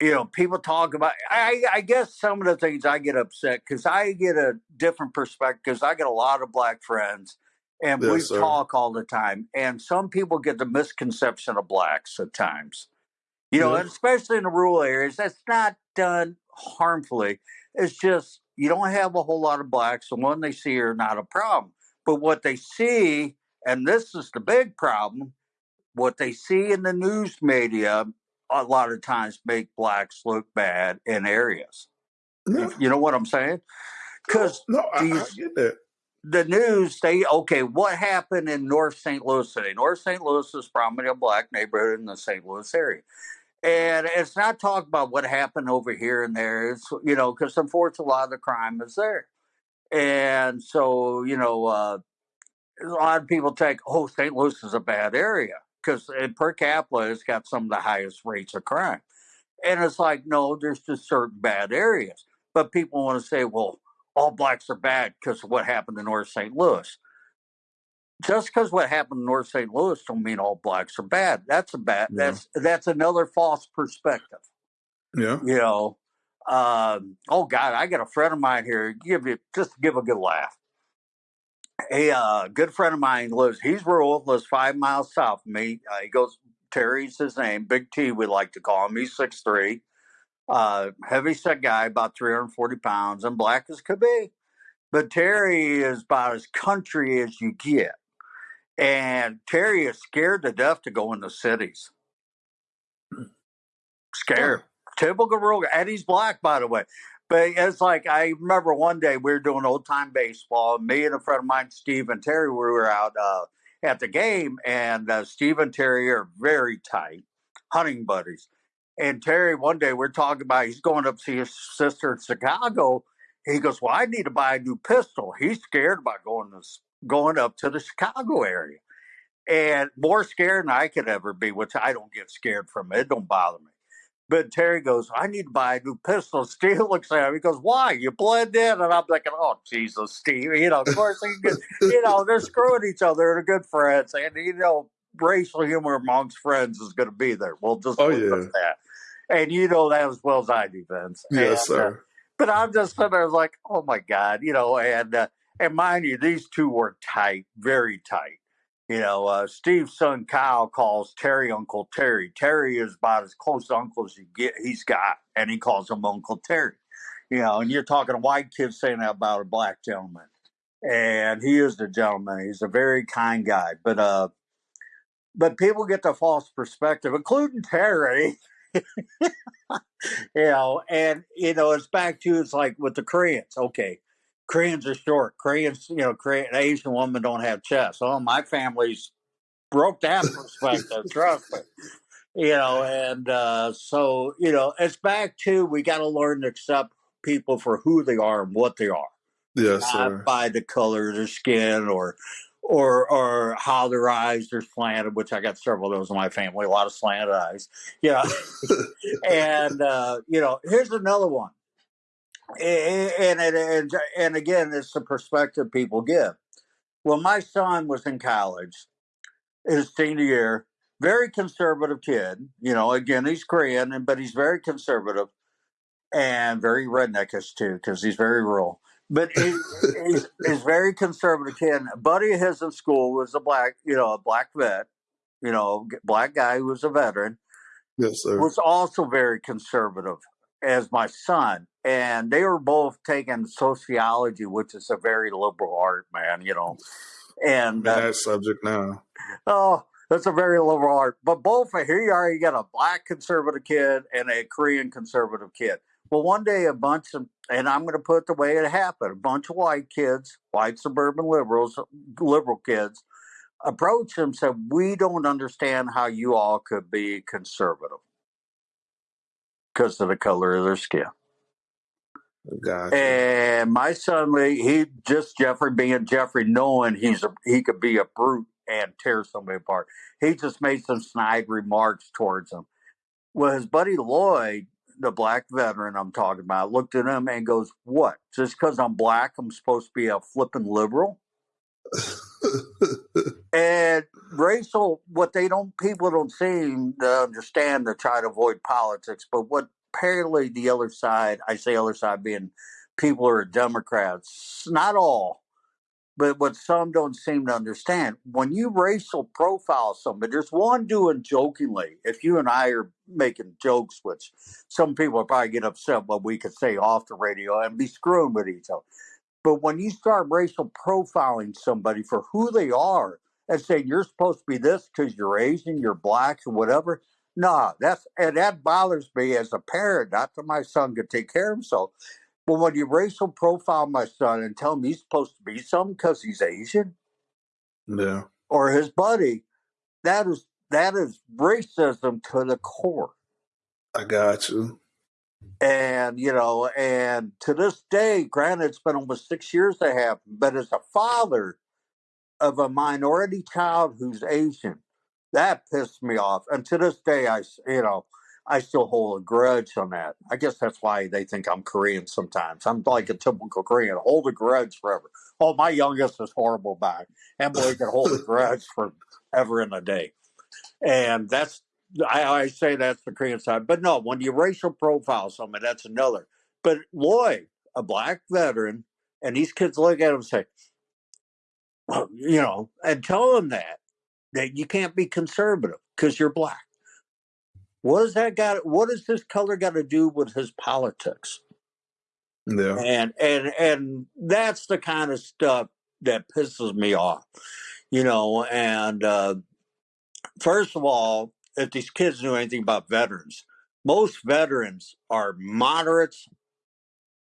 you know, people talk about. I I guess some of the things I get upset because I get a different perspective because I get a lot of black friends. And yes, we sir. talk all the time, and some people get the misconception of blacks at times, you know, and especially in the rural areas. That's not done harmfully. It's just you don't have a whole lot of blacks. The one they see are not a problem. But what they see, and this is the big problem, what they see in the news media a lot of times make blacks look bad in areas. No. You know what I'm saying? Because no, no I, I get that the news, they okay, what happened in North St. Louis today? North St. Louis is probably a black neighborhood in the St. Louis area and it's not talk about what happened over here and there. It's you know because unfortunately a lot of the crime is there, and so you know uh, a lot of people think oh St. Louis is a bad area because per capita it's got some of the highest rates of crime, and it's like no, there's just certain bad areas, but people want to say well all blacks are bad because of what happened in North St. Louis. just because what happened in North St. Louis don't mean all blacks are bad. That's a bad. Yeah. That's that's another false perspective. Yeah. You know. Um, oh God, I got a friend of mine here. Give you just give a good laugh. A uh, good friend of mine lives. He's rural. Lives five miles south of me. Uh, he goes. Terry's his name. Big T, we like to call him. He's six three. Uh, heavy set guy, about 340 pounds, and black as could be. But Terry is about as country as you get. And Terry is scared to death to go in the cities. Scared. Typical rural, and he's black, by the way. But it's like I remember one day we were doing old time baseball. Me and a friend of mine, Steve and Terry, we were out uh, at the game, and uh, Steve and Terry are very tight, hunting buddies. And Terry, one day we're talking about he's going up to see his sister in Chicago. He goes, "Well, I need to buy a new pistol." He's scared about going to going up to the Chicago area, and more scared than I could ever be. Which I don't get scared from. It don't bother me. But Terry goes, I need to buy a new pistol. Steve looks at him. He goes, Why? You blend in? And I'm thinking, Oh, Jesus, Steve. You know, of course, he get, you know, they're screwing each other. They're good friends. And, you know, racial humor amongst friends is going to be there. We'll just oh, yeah. that. And you know that as well as I do, Vince. Yes, and, uh, sir. Uh, but I'm just sitting there like, Oh, my God, you know, and, uh, and mind you, these two were tight, very tight. You know, uh, Steve's son Kyle calls Terry Uncle Terry. Terry is about as close to uncle as you get. He's got, and he calls him Uncle Terry. You know, and you're talking a white kid saying that about a black gentleman, and he is the gentleman. He's a very kind guy, but uh, but people get the false perspective, including Terry. you know, and you know, it's back to it's like with the Koreans. Okay, Koreans are short. Koreans, you know, Korean Asian women don't have chests. Oh, my family's broke that perspective. trust me. You know, and uh, so you know, it's back to we got to learn to accept people for who they are and what they are. Yes, not sir. by the color of their skin or or or how their eyes are slanted, which I got several of those in my family, a lot of slanted eyes. Yeah. and uh, you know, here's another one and, and, and, and again, it's the perspective people give. Well, my son was in college, his senior year, very conservative kid. You know, again, he's Korean, but he's very conservative and very redneckish too, because he's very rural. But he, he's, he's very conservative kid. A buddy of his in school was a black, you know, a black vet, you know, black guy who was a veteran. Yes, sir. Was also very conservative as my son, and they were both taking sociology, which is a very liberal art, man. You know, and uh, that subject now. Oh, that's a very liberal art. But both here you are, you got a black conservative kid and a Korean conservative kid. Well, one day a bunch of, and I'm going to put the way it happened, a bunch of white kids, white suburban liberals, liberal kids, approached him said, "We don't understand how you all could be conservative." because of the color of their skin. Gotcha. And my son, Lee, he just Jeffrey being Jeffrey, knowing he's a, he could be a brute and tear somebody apart. He just made some snide remarks towards him. Well, his buddy Lloyd, the black veteran I'm talking about, looked at him and goes, "What? Just because I'm black, I'm supposed to be a flipping liberal?" and racial, what they don't, people don't seem to understand to try to avoid politics, but what apparently the other side, I say other side being people who are Democrats, not all, but what some don't seem to understand, when you racial profile somebody, there's one doing jokingly. If you and I are making jokes, which some people probably get upset what we could say off the radio and be screwing with each other. But when you start racial profiling somebody for who they are and saying you're supposed to be this because you're Asian, you're black, or whatever, nah, that's and that bothers me as a parent. Not that my son could take care of himself, but when you racial profile my son and tell him he's supposed to be something because he's Asian, yeah, or his buddy, that is that is racism to the core. I got you. And, you know, and to this day, granted, it's been almost six years they have, but as a father of a minority child who's Asian, that pissed me off. And to this day, I, you know, I still hold a grudge on that. I guess that's why they think I'm Korean sometimes. I'm like a typical Korean, hold a grudge forever. Oh, my youngest is horrible back, and boy can hold a grudge forever and a day. And that's I, I say that's the Korean side, but no, when you racial profile somebody, that's another. But Lloyd, a black veteran, and these kids look at him and say, well, you know, and tell him that that you can't be conservative because you're black. What does that got? What does this color got to do with his politics? Yeah, And and and that's the kind of stuff that pisses me off, you know. And uh, first of all, if these kids knew anything about veterans, most veterans are moderates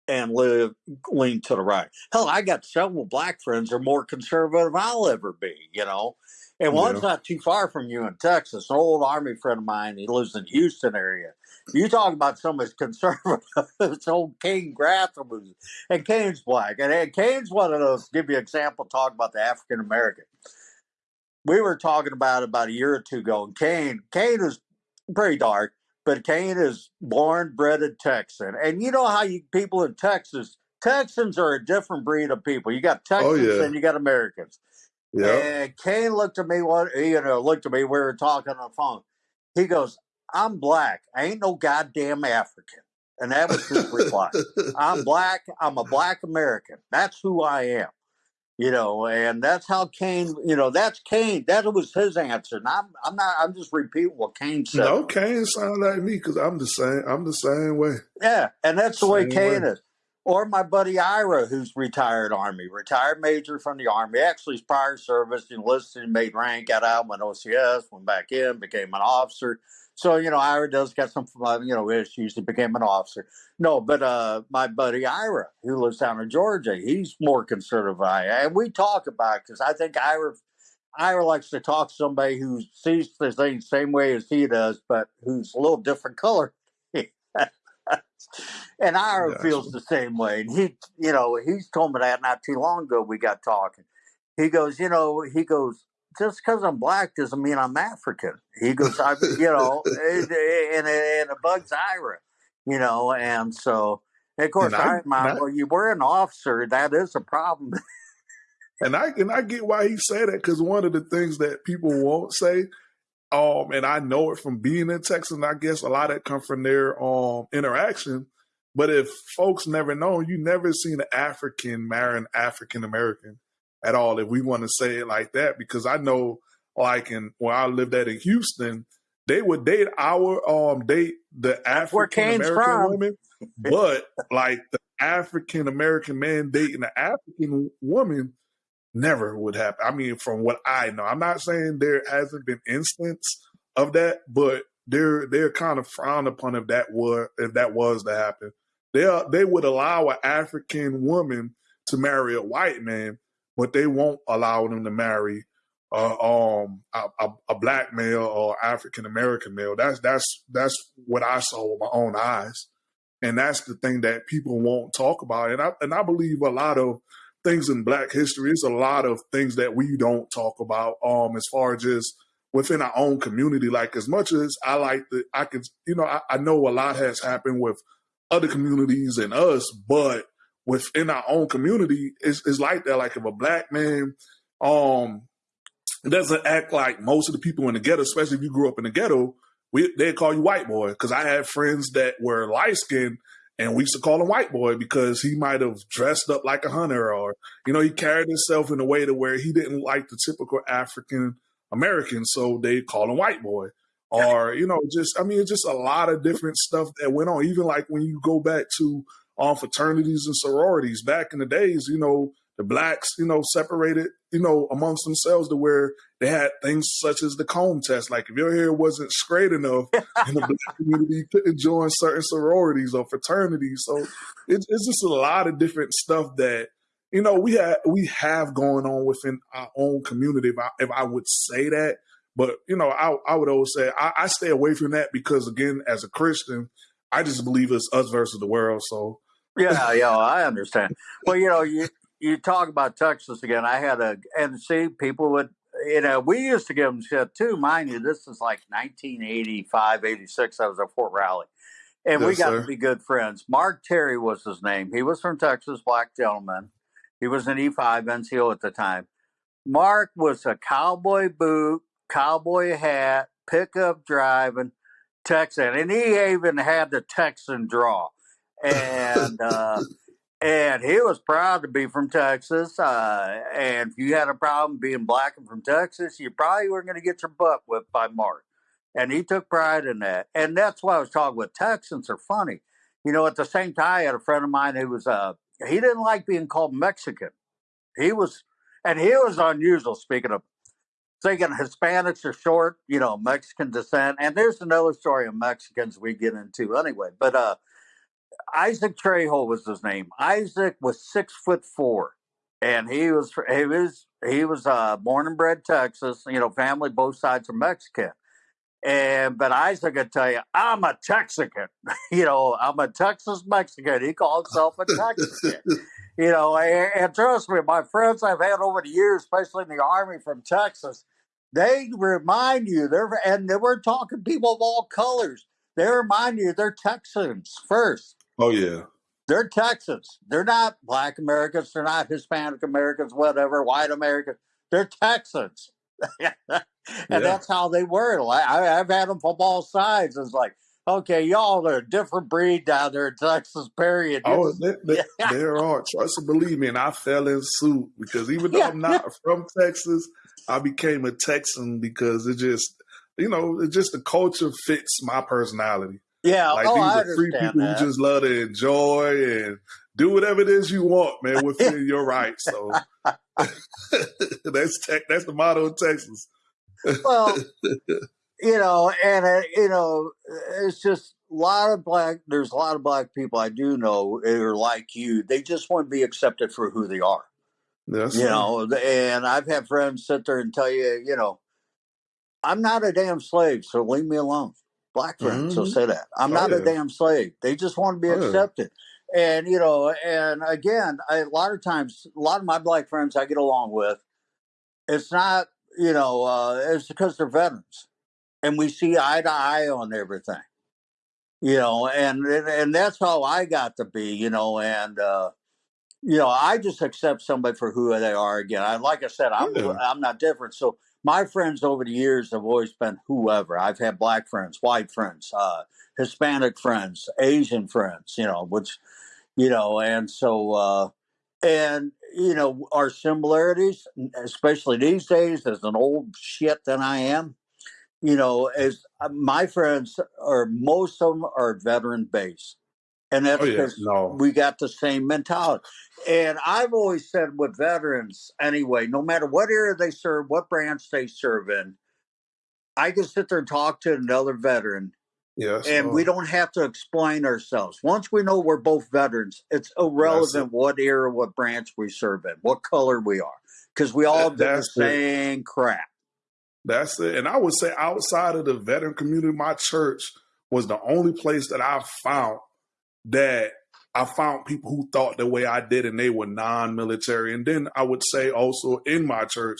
and live lean to the right. Hell, I got several black friends are more conservative I'll ever be, you know. And one's not too far from you in Texas, an old army friend of mine. He lives in the Houston area. You talk about some somebody's conservative. it's old Kane Gratham, and Kane's black. And, and Kane's one of those, give you an example, talk about the African American. We were talking about it about a year or two ago, and Kane, Kane is pretty dark, but Kane is born, bred in Texan. And you know how you people in Texas, Texans are a different breed of people. You got oh Texans yeah, and you got Americans. Yeah. And Kane looked at me one, you know, looked at me. We were talking on the phone. He goes, "I'm black. I ain't no goddamn African." And that was his reply. I'm black. I'm a black American. That's who I am. You know, and that's how Kane. You know, that's Kane. That was his answer. And I'm, I'm not. I'm just repeating what Kane said. no, Kane sound like me because I'm the same. I'm the same way. Yeah, and that's the way Same Kane way. is. Or my buddy Ira, who's retired Army, retired major from the Army. Actually, his prior service, enlisted, and made rank, got out, went OCS, went back in, became an officer. So, you know, Ira does got some, uh, you know, issues. He became an officer. No, but uh, my buddy Ira, who lives down in Georgia, he's more conservative I am. And we talk about because I think Ira, Ira likes to talk to somebody who sees the thing the same way as he does, but who's a little different color. And Ira feels the same way. And he, you know, he's told me that not too long ago. We got talking. He goes, you know, he goes, just because I'm black doesn't mean I'm African. He goes, I, you know, and, and, and it bugs Ira, you know, and so, of course, And I I and I well, you were an officer. That is a problem. and I and I get why he said that because one of the things that people won't say, um, and I know it from being in Texas, and I guess a lot of it come from their um interaction. But if folks never know, you never seen an African marry an African American at all. If we want to say it like that, because I know, like in where I lived at in Houston, they would date our um date the African American women, but like the African American man dating the African woman never would happen. I mean, from what I know, I'm not saying there hasn't been instance of that, but they're they're kind of frowned upon if that were if that was to happen. They they would allow an African woman to marry a white man, but they won't allow them to marry uh, um a, a, a black male or African American male. That's that's that's what I saw with my own eyes, and that's the thing that people won't talk about. And I and I believe a lot of things in Black history. It's a lot of things that we don't talk about. Um, as far as just within our own community. Like as much as I like the, I could, you know, I, I know a lot has happened with other communities and us, but within our own community, it's, it's like that. Like if a black man, um, doesn't act like most of the people in the ghetto, especially if you grew up in the ghetto, we they call you white boy. Because I had friends that were light skinned and we used to call him white boy because he might have dressed up like a hunter or, you know, he carried himself in a way to where he didn't like the typical African American. So they call him white boy. Or, you know, just I mean, it's just a lot of different stuff that went on. Even like when you go back to um fraternities and sororities back in the days, you know, the blacks, you know, separated, you know, amongst themselves to where they had things such as the comb test. Like if your hair wasn't straight enough in the black community, you couldn't join certain sororities or fraternities. So it's, it's just a lot of different stuff that you know we have we have going on within our own community. If I, if I would say that, but you know, I I would always say I, I stay away from that because again, as a Christian, I just believe it's us versus the world. So Yeah, yeah, I understand. Well, you know, you you talk about Texas again. I had a and see people would you know we used to give them shit too. Mind you, this is like 1985, 86. I was at Fort Riley, and we yes, got to be good friends. Mark Terry was his name. He was from Texas, black gentleman, He was an E5 NCO at the time. Mark was a cowboy boot, cowboy hat, pickup driving, Texan, and he even had the Texan draw, and uh, and he was proud to be from Texas. Uh, and if you had a problem being black and from Texas, you probably were going to get your butt whipped by Mark. And he took pride in that, and that's why I was talking with Texans are funny. You know, at the same time, I had a friend of mine who was uh, he didn't like being called Mexican. He was, and he was unusual. Speaking of thinking Hispanics are short, you know, Mexican descent. And there's another story of Mexicans we get into anyway. But uh, Isaac Trejo was his name. Isaac was six foot four, and he was he was he was uh, born and bred Texas. You know, family both sides are Mexican. And but Isaac could tell you, I'm a Texican. you know, I'm a Texas Mexican. He called himself a Texican. you know, and, and, trust me, my friends I've had over the years, especially in the army from Texas, they remind you they're and they were talking people of all colors. They remind you they're Texans first. Oh yeah. They're Texans. They're not black Americans. They're not Hispanic Americans, whatever, white Americans. They're Texans. and yeah. that's how they were. I, have had them from all sides. It's like, okay, y'all are a different breed down there in Texas, period. Oh, they, they, yeah. there are. Trust and believe me, and I fell in suit because even though yeah. I'm not from Texas, I became a Texan because it just, you know, it just the culture fits my personality. Yeah, like oh, these I are free people that. who just love to enjoy and do whatever it is you want, man, within your rights. So that's tech, that's the motto of Texas. well, you know, and uh, you know, it's just a lot of black. There's a lot of black people I do know that are like you. They just want to be accepted for who they are. Yes, you know, and I've had friends sit there and tell you, you know, I'm not a damn slave, so leave me alone. Black friends mm-hmm. will say that. I'm not a damn slave. They just want to be accepted. And, you know, and again, I, a lot of times, a lot of my black friends I get along with, it's not, you know, uh, it's because they're veterans and we see eye to eye on everything, you know, and, and, and that's how I got to be, you know, and, uh, you know, I just accept somebody for who they are. Again, I, like I said, I'm. I'm not different. So my friends over the years have always been whoever. I've had black friends, white friends, uh, Hispanic friends, Asian friends, you know, which, you know, and so, uh, and, you know, our similarities, especially these days, as an old shit than I am, you know, as uh, my friends are, most of them are veteran based. And oh, that's Oh yeah, because no, we got the same mentality. And I've always said with veterans, anyway, no matter what area they serve, what branch they serve in, I can sit there and talk to another veteran, yes, and we oh, don't have to explain ourselves. Once we know we're both veterans, it's that's it. irrelevant what era, what branch we serve in, what color we are, because we all That, did the that's it. same crap. That's it. And I would say outside of the veteran community, my church was the only place that I found that I found people who thought the way I did and they were non military. And then I would say also in my church,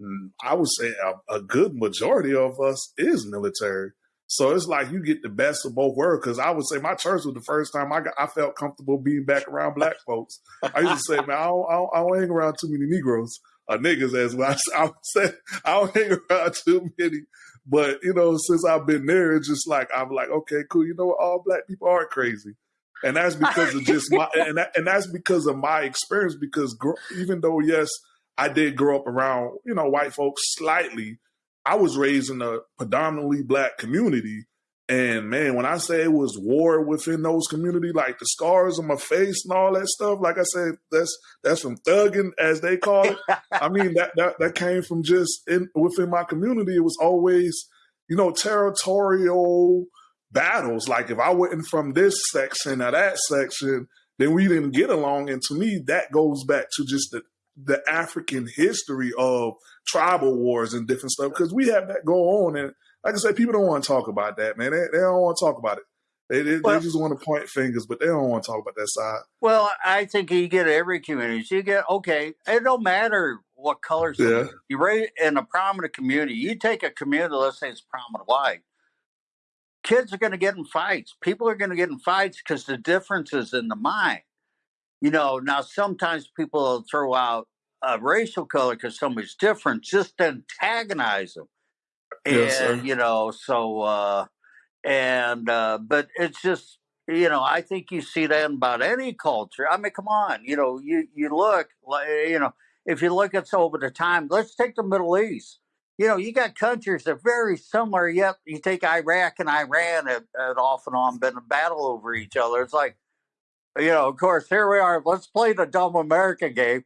mm, I would say a, a good majority of us is military. So it's like you get the best of both worlds. Because I would say my church was the first time I got I felt comfortable being back around black folks. I used to say, man, I don't, I don't, hang around too many Negroes or niggas as well. I, I would say I don't hang around too many. But you know, since I've been there, it's just like I'm like, okay, cool. You know what? All black people are crazy and that's because of just my and that, and that's because of my experience. Because even though yes, I did grow up around you know white folks slightly, I was raised in a predominantly black community. And man, when I say it was war within those community, like the scars on my face and all that stuff, like I said, that's that's from thugging as they call it. I mean that that that came from just in within my community. It was always you know territorial battles. Like if I wasn't from this section or that section, then we didn't get along. And to me, that goes back to just the the African history of tribal wars and different stuff because we have that go on. And like I said, people don't want to talk about that, man. They, they don't want to talk about it. They, they, well, they, just want to point fingers, but they don't want to talk about that side. Well, I think you get every community. So you get okay. It don't matter what color. Yeah. You raise in a prominent community. You take a community. Let's say it's prominent white kids are going to get in fights. People are going to get in fights because the difference is in the mind. you know, now sometimes people will throw out a racial color because somebody's different just to antagonize them. Yes, And, sir. you know, so, uh, and, uh, but it's just, you know, I think you see that in about any culture. I mean, come on, you know, you, you look you know, if you look at over the time, let's take the Middle East. You know, you got countries that are very similar, yet you take Iraq and Iran have off and on been a battle over each other. It's like, you know, of course, here we are. Let's play the dumb American game.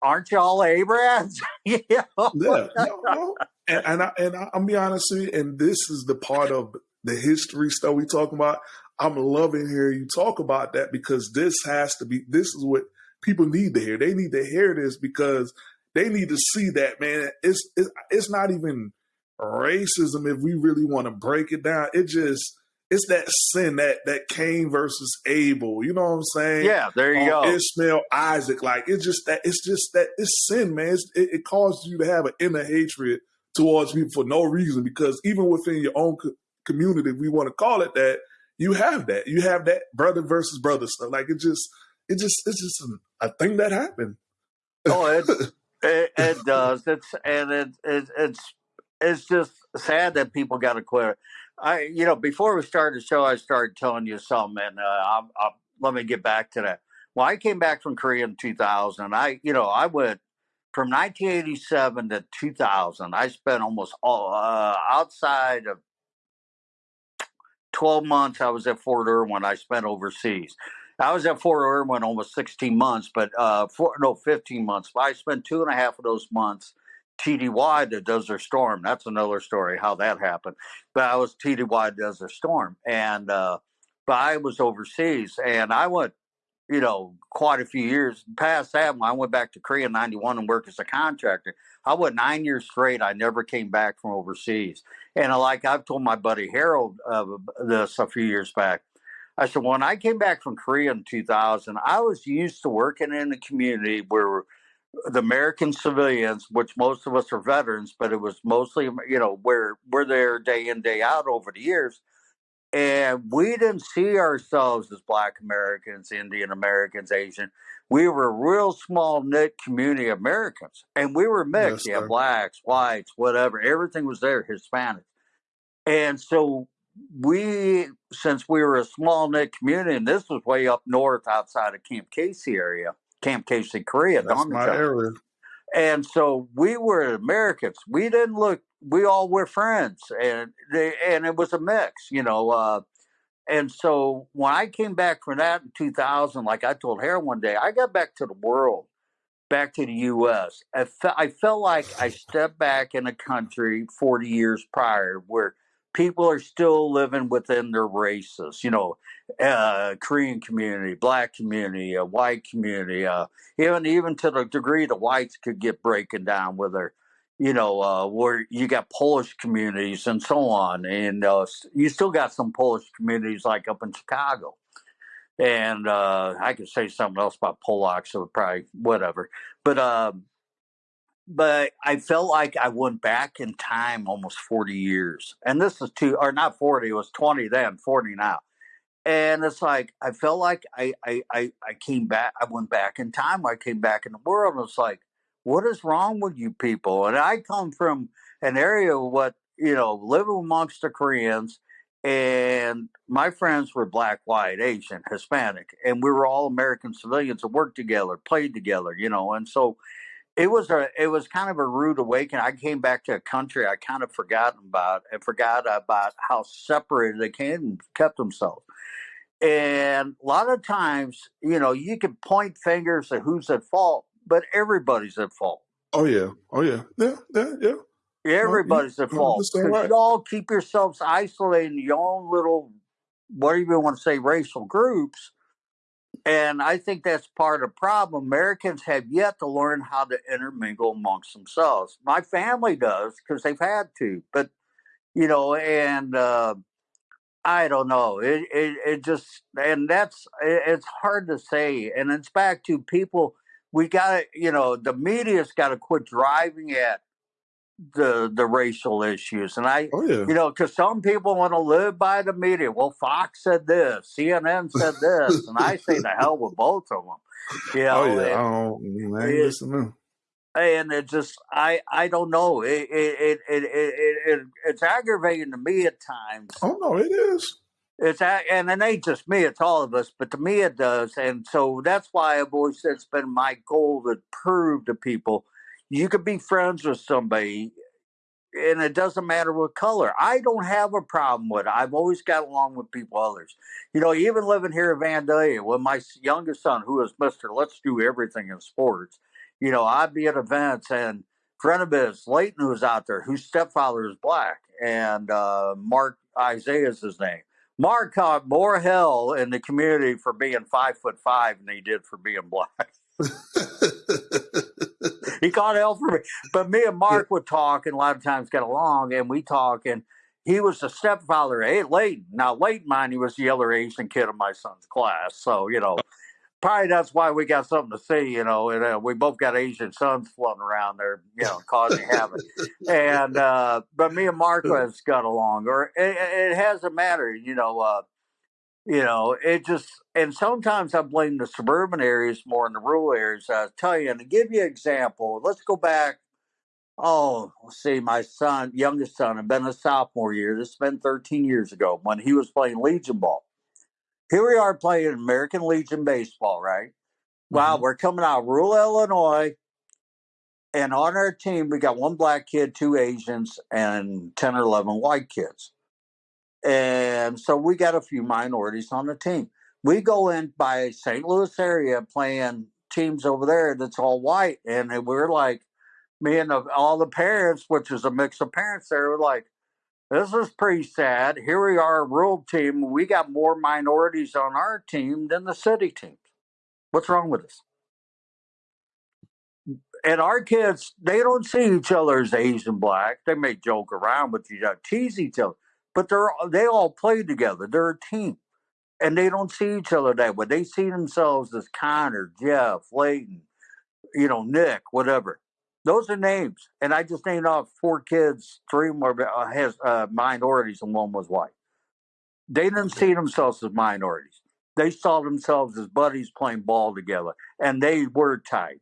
Aren't y'all Abrams? you know? Yeah, no, no. And, and I and I, I'm be honest with you, and this is the part of the history stuff we talking about. I'm loving hearing you talk about that because this has to be. This is what people need to hear. They need to hear this because they need to see that man. It's it's, it's not even racism if we really want to break it down. It just it's that sin that that Cain versus Abel. You know what I'm saying? Yeah, there you um, go. Ishmael, Isaac. Like it's just that it's just that it's sin, man. It's, it, it causes you to have an inner hatred towards people for no reason because even within your own co- community, if we want to call it that, you have that. You have that brother versus brother stuff. Like it just it just it's just a, a thing that happened. Oh, it's, it, it does. It's and it, it it's it's just sad that people got to quit. I you know before we started the show, I started telling you something, and uh, I'll, I'll, let me get back to that. Well, I came back from Korea in 2000. I you know I went from 1987 to 2000. I spent almost all uh, outside of 12 months. I was at Fort Irwin. I spent overseas. I was at Fort Irwin almost 16 months, but uh, four, no, 15 months. But I spent two and a half of those months TDY the Desert Storm. That's another story how that happened. But I was TDY Desert Storm, and uh, but I was overseas, and I went, you know, quite a few years past that. When I went back to Korea in '91 and worked as a contractor, I went nine years straight. I never came back from overseas, and like I've told my buddy Harold uh, this a few years back. I said, when I came back from Korea in 2000, I was used to working in a community where the American civilians, which most of us are veterans, but it was mostly, um, you know, where we're there day in, day out over the years. And we didn't see ourselves as Black Americans, Indian Americans, Asian. We were a real small knit community of Americans. And we were mixed. Yes, yeah, blacks, whites, whatever. Everything was there, Hispanic. And so we, since we were a small knit community, and this was way up north outside of Camp Casey area, Camp Casey, Korea, That's my area. And so we were Americans. We didn't look. We all were friends, and they, and it was a mix, you know. Uh, and so when I came back from that in 2000, like I told Harold one day, I got back to the world, back to the U.S. I, fe- I felt like I stepped back in a country 40 years prior where people are still living within their races, you know, uh, Korean community, black community, uh, white community, uh, even even to the degree the whites could get breaking down with their, you know, uh, where you got Polish communities and so on, and uh, you still got some Polish communities like up in Chicago. And uh, I could say something else about Polacks, so probably whatever. But um, but I felt like I went back in time almost 40 years. And this is two, or not 40, it was 20 then, 40 now. And it's like, I felt like I, I, I, I came back, I went back in time, I came back in the world. And it's like, what is wrong with you people? And I come from an area of what, you know, living amongst the Koreans, and my friends were black, white, Asian, Hispanic, and we were all American civilians that worked together, played together, you know, and so it was a it was kind of a rude awakening. I came back to a country I kind of forgotten about and forgot about how separated they came and kept themselves. And a lot of times, you know, you can point fingers at who's at fault, but everybody's at fault. Oh yeah. Oh yeah. Yeah. Yeah. Yeah. Everybody's at fault right. y'all keep yourselves isolated in your own little, what do you even want to say, racial groups. And I think that's part of the problem. Americans have yet to learn how to intermingle amongst themselves. My family does because they've had to, but you know, and uh, I don't know. It, it it just and that's it, it's hard to say. And it's back to people. We got to, you know, the media's got to quit driving at the the racial issues, and I, Oh yeah. you know, because some people want to live by the media. Well, Fox said this, CNN said this, and I say the hell with both of them. You oh, know, Oh yeah. I and, don't. I it, listening. and it just I I don't know. It it it it, it, it it's aggravating to me at times. Oh no, it is. It's and it ain't just me; it's all of us. But to me, it does, and so that's why I've always said it's been my goal to prove to people you could be friends with somebody, and it doesn't matter what color. I don't have a problem with it. I've always got along with people others. You know, even living here in Vandalia, with my youngest son, who is Mister Let's Do Everything in Sports, you know, I'd be at events and friend of his, Leighton, who's out there, whose stepfather is black, and uh, Mark Isaiah is his name. Mark caught more hell in the community for being five foot five than he did for being black. he caught hell for me. But me and Mark would talk and a lot of times get along and we talk and he was the stepfather. Hey, Leighton. Now, Leighton, mind, he was the other Asian kid in my son's class. So, you know, probably that's why we got something to say, you know, and uh, we both got Asian sons floating around there, you know, causing havoc. And, uh, but me and Mark has got along, or it, it hasn't mattered, you know, uh, you know, it just, and sometimes I blame the suburban areas more than the rural areas. I'll tell you, and to give you an example, let's go back. Oh, let's see, my son, youngest son, had been a sophomore year. This has been 13 years ago when he was playing Legion ball. Here we are playing American Legion baseball, right? Wow, hmm we're coming out of rural Illinois, and on our team, we got one black kid, two Asians, and 10 or 11 white kids. And so we got a few minorities on the team. We go in by St. Louis area playing teams over there that's all white. And we're like, me and the, all the parents, which is a mix of parents there, were like, this is pretty sad. Here we are, a rural team. We got more minorities on our team than the city teams. What's wrong with us? And our kids, they don't see each other as Asian black. They may joke around with each other, tease each other, but they're they all play together. They're a team, and they don't see each other that way. They see themselves as Connor, Jeff, Layton, you know, Nick, whatever. Those are names, and I just named off four kids. Three more uh, has uh, minorities, and one was white. They didn't see themselves as minorities. They saw themselves as buddies playing ball together, and they were tight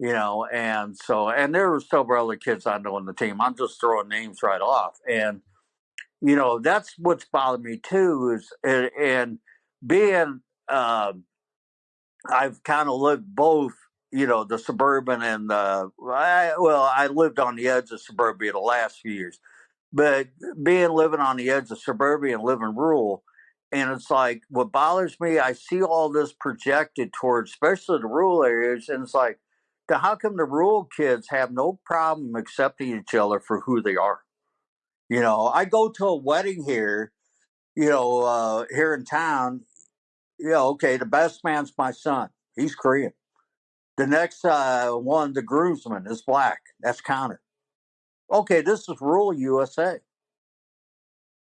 you know, and so and there were several other kids I know on the team. I'm just throwing names right off, and you know that's what's bothered me too is and, and being um I've kind of lived both, you know, the suburban and the I, well, I lived on the edge of suburbia the last few years, but being living on the edge of suburbia and living rural, and it's like what bothers me. I see all this projected towards, especially the rural areas, and it's like, how come the rural kids have no problem accepting each other for who they are? You know, I go to a wedding here, you know, uh, here in town. You know, okay, the best man's my son. He's Korean. The next uh, one, the groomsman, is black. That's Connor. Okay, this is rural USA.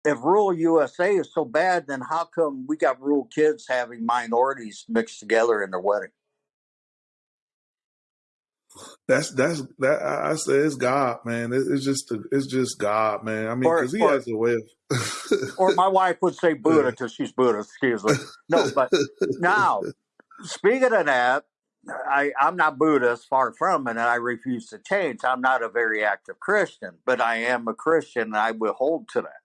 If rural USA is so bad, then how come we got rural kids having minorities mixed together in their wedding? That's that's that. I I say it's God, man. It, it's just the, it's just God, man. I mean, Or, because He or, has a way of. or my wife would say Buddha because she's Buddhist. Excuse me. No, but now speaking of that, I, I'm not Buddhist, far from it, and I refuse to change. I'm not a very active Christian, but I am a Christian, and I will hold to that.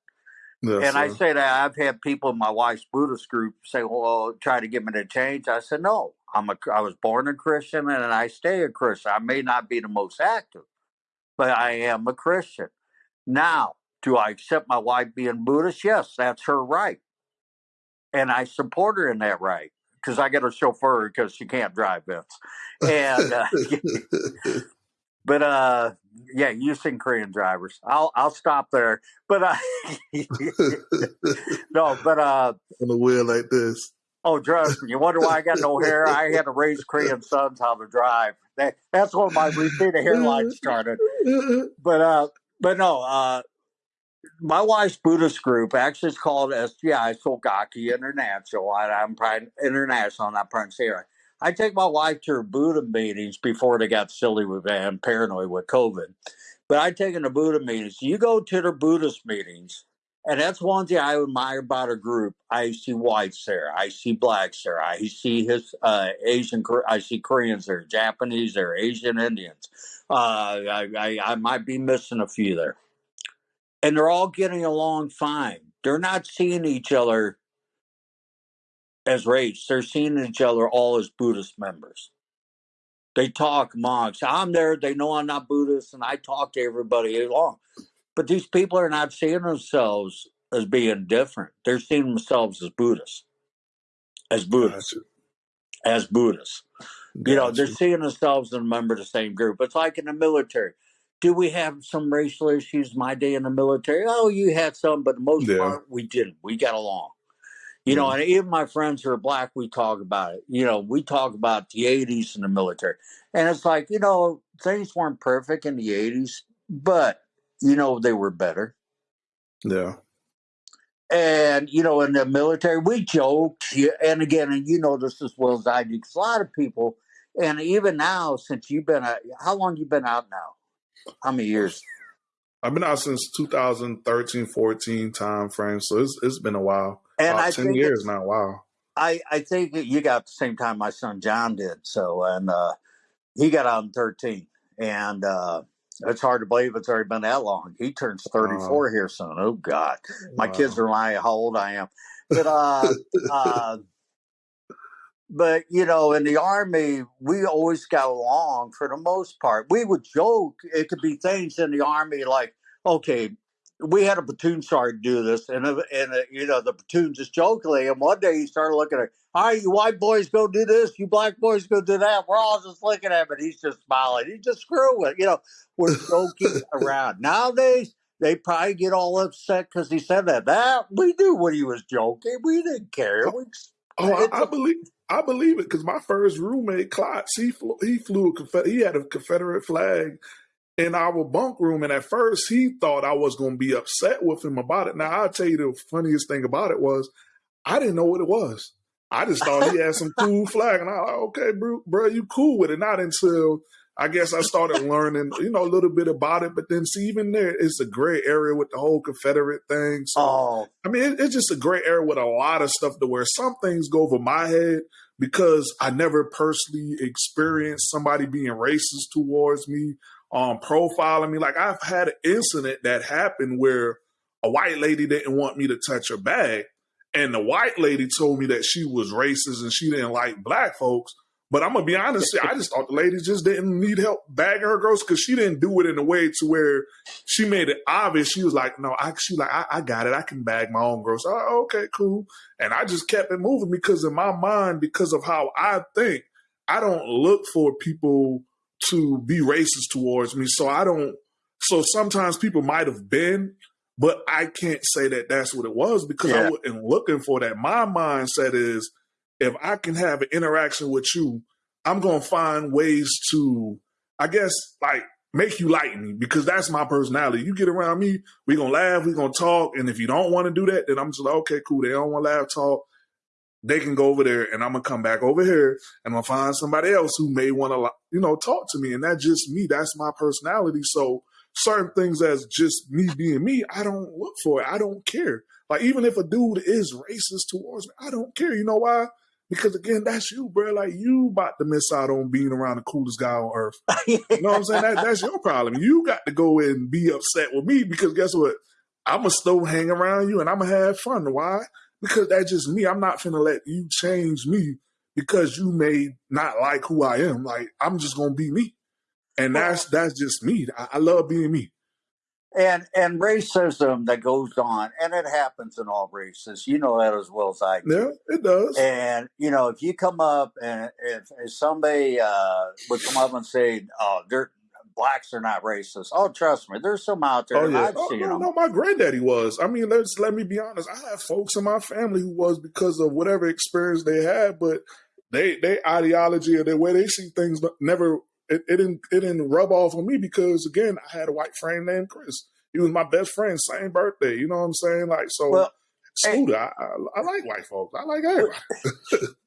Yes, And I say that I've had people in my wife's Buddhist group say, "Well, try to get me to change." I said, "No, I'm a. I was born a Christian, and I stay a Christian. I may not be the most active, but I am a Christian. Now, do I accept my wife being Buddhist? Yes, that's her right, and I support her in that right because I get a chauffeur because she can't drive Vince. And uh, but uh, yeah, using Korean drivers. I'll I'll stop there. But uh, no, but uh, on a wheel like this. oh, trust me, you wonder why I got no hair? I had to raise Korean sons how to drive. That, that's when my receding hairline started. But uh, but no, uh, my wife's Buddhist group actually is called SGI Sogaki International. And I'm probably international, not pronouncing it. I take my wife to her Buddha meetings before they got silly with and paranoid with COVID. But I take them to Buddha meetings. You go to the Buddhist meetings, and that's one thing I admire about a group. I see whites there, I see blacks there, I see his uh, Asian, I see Koreans there, Japanese there, Asian Indians. Uh, I, I, I might be missing a few there, and they're all getting along fine. They're not seeing each other as race; they're seeing each other all as Buddhist members. They talk amongst. I'm there. They know I'm not Buddhist, and I talk to everybody along. But these people are not seeing themselves as being different. They're seeing themselves as Buddhists, as Buddhists, as Buddhists. You know, they're seeing themselves as a member of the same group. It's like in the military. Do we have some racial issues my day in the military? Oh, you had some, but most yeah. part we didn't. We got along. You know, and even my friends who are black, we talk about it. You know, we talk about the 80s and the military. And it's like, you know, things weren't perfect in the 80s, but, you know, they were better. Yeah. And, you know, in the military, we joked. And again, and you know this as well as I do, because a lot of people, and even now, since you've been, out, how long you been out now? How many years? I've been out since 2013, 14 time frame. So it's, it's been a while. And About I 10 years now. Wow. I, I think you got the same time my son John did. So, and uh, he got out in 13. And uh, it's hard to believe it's already been that long. He turns 34 uh, here soon. Oh, God. My wow. kids are lying how old I am. But, uh, uh, but you know, in the army, we always got along for the most part. We would joke. It could be things in the army like, okay, we had a platoon sergeant do this, and uh, and uh, you know the platoon just jokingly. And one day he started looking at, all right, you white boys go do this, you black boys go do that. We're all just looking at him, and he's just smiling. He's just screwing, you know. We're joking around nowadays. They probably get all upset because he said that. That we knew when he was joking. We didn't care. We, oh, I, I believe. I believe it because my first roommate, Klotz, he flew, he flew a he had a Confederate flag in our bunk room. And at first, he thought I was going to be upset with him about it. Now, I'll tell you the funniest thing about it was I didn't know what it was. I just thought he had some cool flag. And I was like, okay, bro, bro, you cool with it. Not until I guess I started learning, you know, a little bit about it. But then, see, even there, it's a gray area with the whole Confederate thing. So, oh. I mean, it, it's just a gray area with a lot of stuff to where some things go over my head because I never personally experienced somebody being racist towards me um, profiling me. Like I've had an incident that happened where a white lady didn't want me to touch her bag, and the white lady told me that she was racist and she didn't like black folks. But I'm gonna be honest, I just thought the lady just didn't need help bagging her girls because she didn't do it in a way to where she made it obvious. She was like, "No, I." She like, I, I got it. I can bag my own girls." Oh, okay, cool. And I just kept it moving because in my mind, because of how I think, I don't look for people to be racist towards me. So I don't, so sometimes people might have been, but I can't say that that's what it was because yeah. I wasn't looking for that. My mindset is if I can have an interaction with you, I'm going to find ways to, I guess, like make you like me because that's my personality. You get around me, we going to laugh, we going to talk. And if you don't want to do that, then I'm just like, okay, cool. They don't want to laugh, talk they can go over there and I'm gonna come back over here and I'm gonna find somebody else who may want to, you know, talk to me. And that's just me. That's my personality. So certain things as just me being me, I don't look for it. I don't care. Like even if a dude is racist towards me, I don't care. You know why? Because again, that's you, bro. Like you about to miss out on being around the coolest guy on earth. You know what I'm saying? That, that's your problem. You got to go and be upset with me because guess what? I'm gonna still hang around you and I'm gonna have fun. Why? Because that's just me. I'm not finna let you change me because you may not like who I am. Like I'm just gonna be me, and that's that's just me. I, I love being me. And and racism that goes on, and it happens in all races. You know that as well as I do. Yeah, it does. And you know, if you come up and if, if somebody uh, would come up and say, "Oh, they're blacks are not racist. Oh, trust me, there's some out there. Oh, yeah. I've oh, seen no, them. No, my granddaddy was. I mean, let's let me be honest. I have folks in my family who was because of whatever experience they had, but they they ideology or the way they see things never it, it didn't it didn't rub off on me because again, I had a white friend named Chris. He was my best friend, same birthday. You know what I'm saying? Like so. Well, Scooter, I, I, I, like white folks. I like everybody.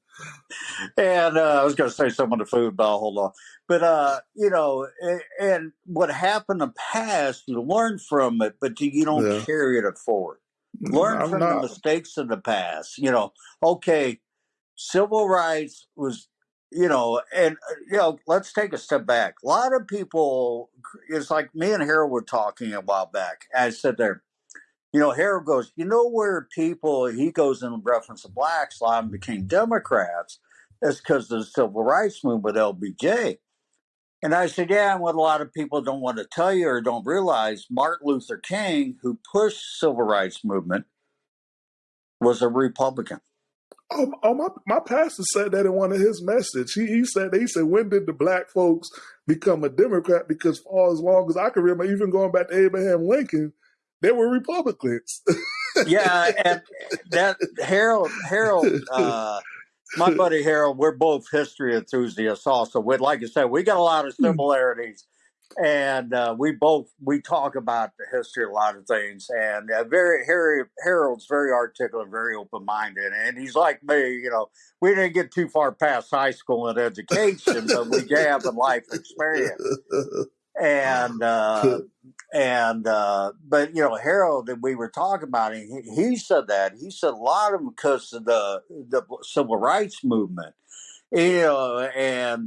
and uh, I was going to say something to the food, but I'll hold on. But uh, you know, and, and, what happened in the past, you learn from it, but you don't yeah. carry it forward. Learn I'm from not. the mistakes of the past. You know, okay, civil rights was, you know, and uh, you know, let's take a step back. A lot of people, it's like me and Harold were talking a while back. I said there, you know, Harold goes, you know, where people, he goes in reference to blacks, a lot became Democrats. It's because of the civil rights movement, LBJ. And I said, yeah, and what a lot of people don't want to tell you or don't realize, Martin Luther King, who pushed civil rights movement, was a Republican. Oh, oh, my, my pastor said that in one of his messages. He, he said he said, when did the black folks become a Democrat? Because for as long as I can remember, even going back to Abraham Lincoln, they were Republicans. yeah, and that Harold Harold uh, my buddy Harold, we're both history enthusiasts also. We like I said, we got a lot of hmm. similarities. And uh, we both we talk about the history of a lot of things, and uh, very Harry Harold's very articulate, very open minded, and he's like me. You know, we didn't get too far past high school and education, but we have a life experience and uh, and uh, but you know Harold that we were talking about he, he said that he said a lot of them because of the the civil rights movement you know and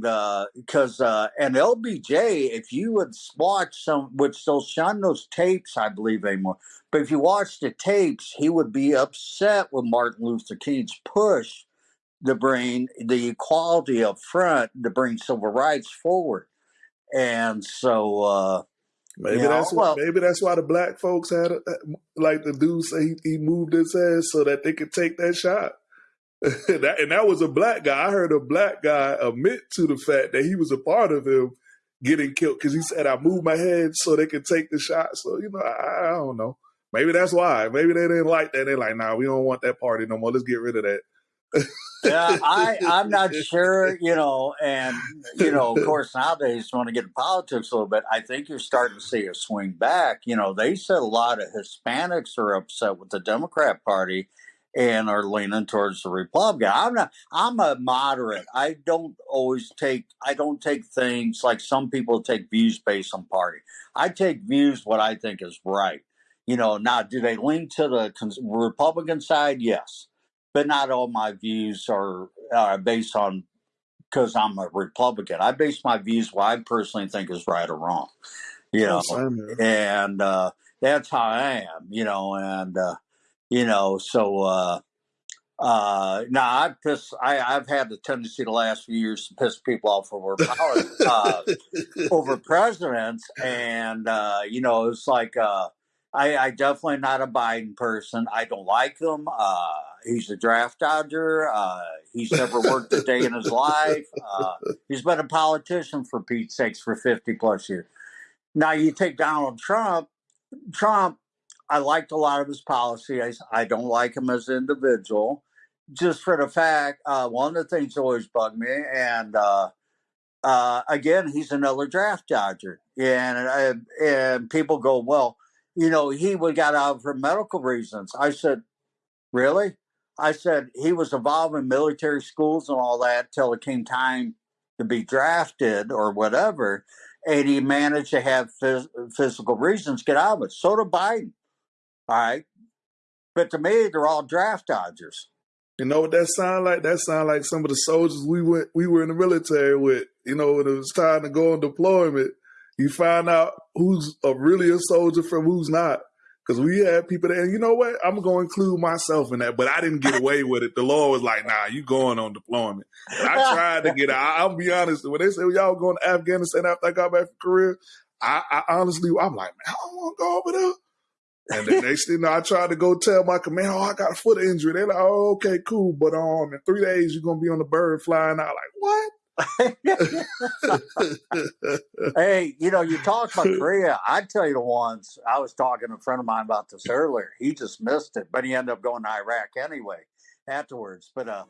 because uh, uh, and LBJ if you would watch some which they'll shun those tapes I believe anymore but if you watch the tapes he would be upset with Martin Luther King's push to bring the equality up front to bring civil rights forward and so uh, maybe that's know, well, maybe that's why the black folks had a, like the dude say he, he, moved his ass so that they could take that shot. that, and that was a black guy. I heard a black guy admit to the fact that he was a part of him getting killed because he said I moved my head so they could take the shot. So you know, I, I don't know. Maybe that's why. Maybe they didn't like that. They're like, nah, we don't want that party no more. Let's get rid of that yeah, I, I'm not sure, you know, and, you know, of course, nowadays, when I get to politics a little bit, I think you're starting to see a swing back. You know, they said a lot of Hispanics are upset with the Democrat Party and are leaning towards the Republican. I'm not, I'm a moderate. I don't always take, I don't take things like some people take views based on party. I take views what I think is right. You know, now, do they lean to the Republican side? Yes but not all my views are uh, based on because I'm a Republican. I base my views what I personally think is right or wrong. You know, and uh, that's how I am. You know, and uh, you know, so uh, uh, now I piss. I, I've had the tendency the last few years to piss people off over uh, over presidents, and uh, you know, it's like uh, I, I definitely not a Biden person. I don't like him. Uh, he's a draft dodger. Uh, he's never worked a day in his life. Uh, he's been a politician for Pete's sakes for 50 plus years. Now you take Donald Trump. Trump, I liked a lot of his policies. I I don't like him as an individual, just for the fact. Uh, one of the things always bugged me, and uh, uh, again, he's another draft dodger. And and people go, well, you know, he would got out for medical reasons. I said, really? I said he was involved in military schools and all that till it came time to be drafted or whatever, and he managed to have phys- physical reasons get out of it. So did Biden. All right, but to me, they're all draft dodgers. You know what that sound like? That sound like some of the soldiers we went we were in the military with. You know, when it was time to go on deployment, you find out who's a really a soldier from who's not. Because we had people that, and you know what? I'm going to include myself in that, but I didn't get away with it. The law was like, nah, you going on deployment. And I tried to get out. I'll be honest. When they said y'all going to Afghanistan after I got back from Korea, I, I honestly, I'm like, man, I don't want to go over there. And the next thing I tried to go tell my command, oh, I got a foot injury. They're like, oh, okay, cool. But um, in three days, you're going to be on the bird flying out. Like, what? hey, you know, you talk about Korea. I tell you the ones I was talking to a friend of mine about this earlier. He just missed it, but he ended up going to Iraq anyway afterwards. But uh,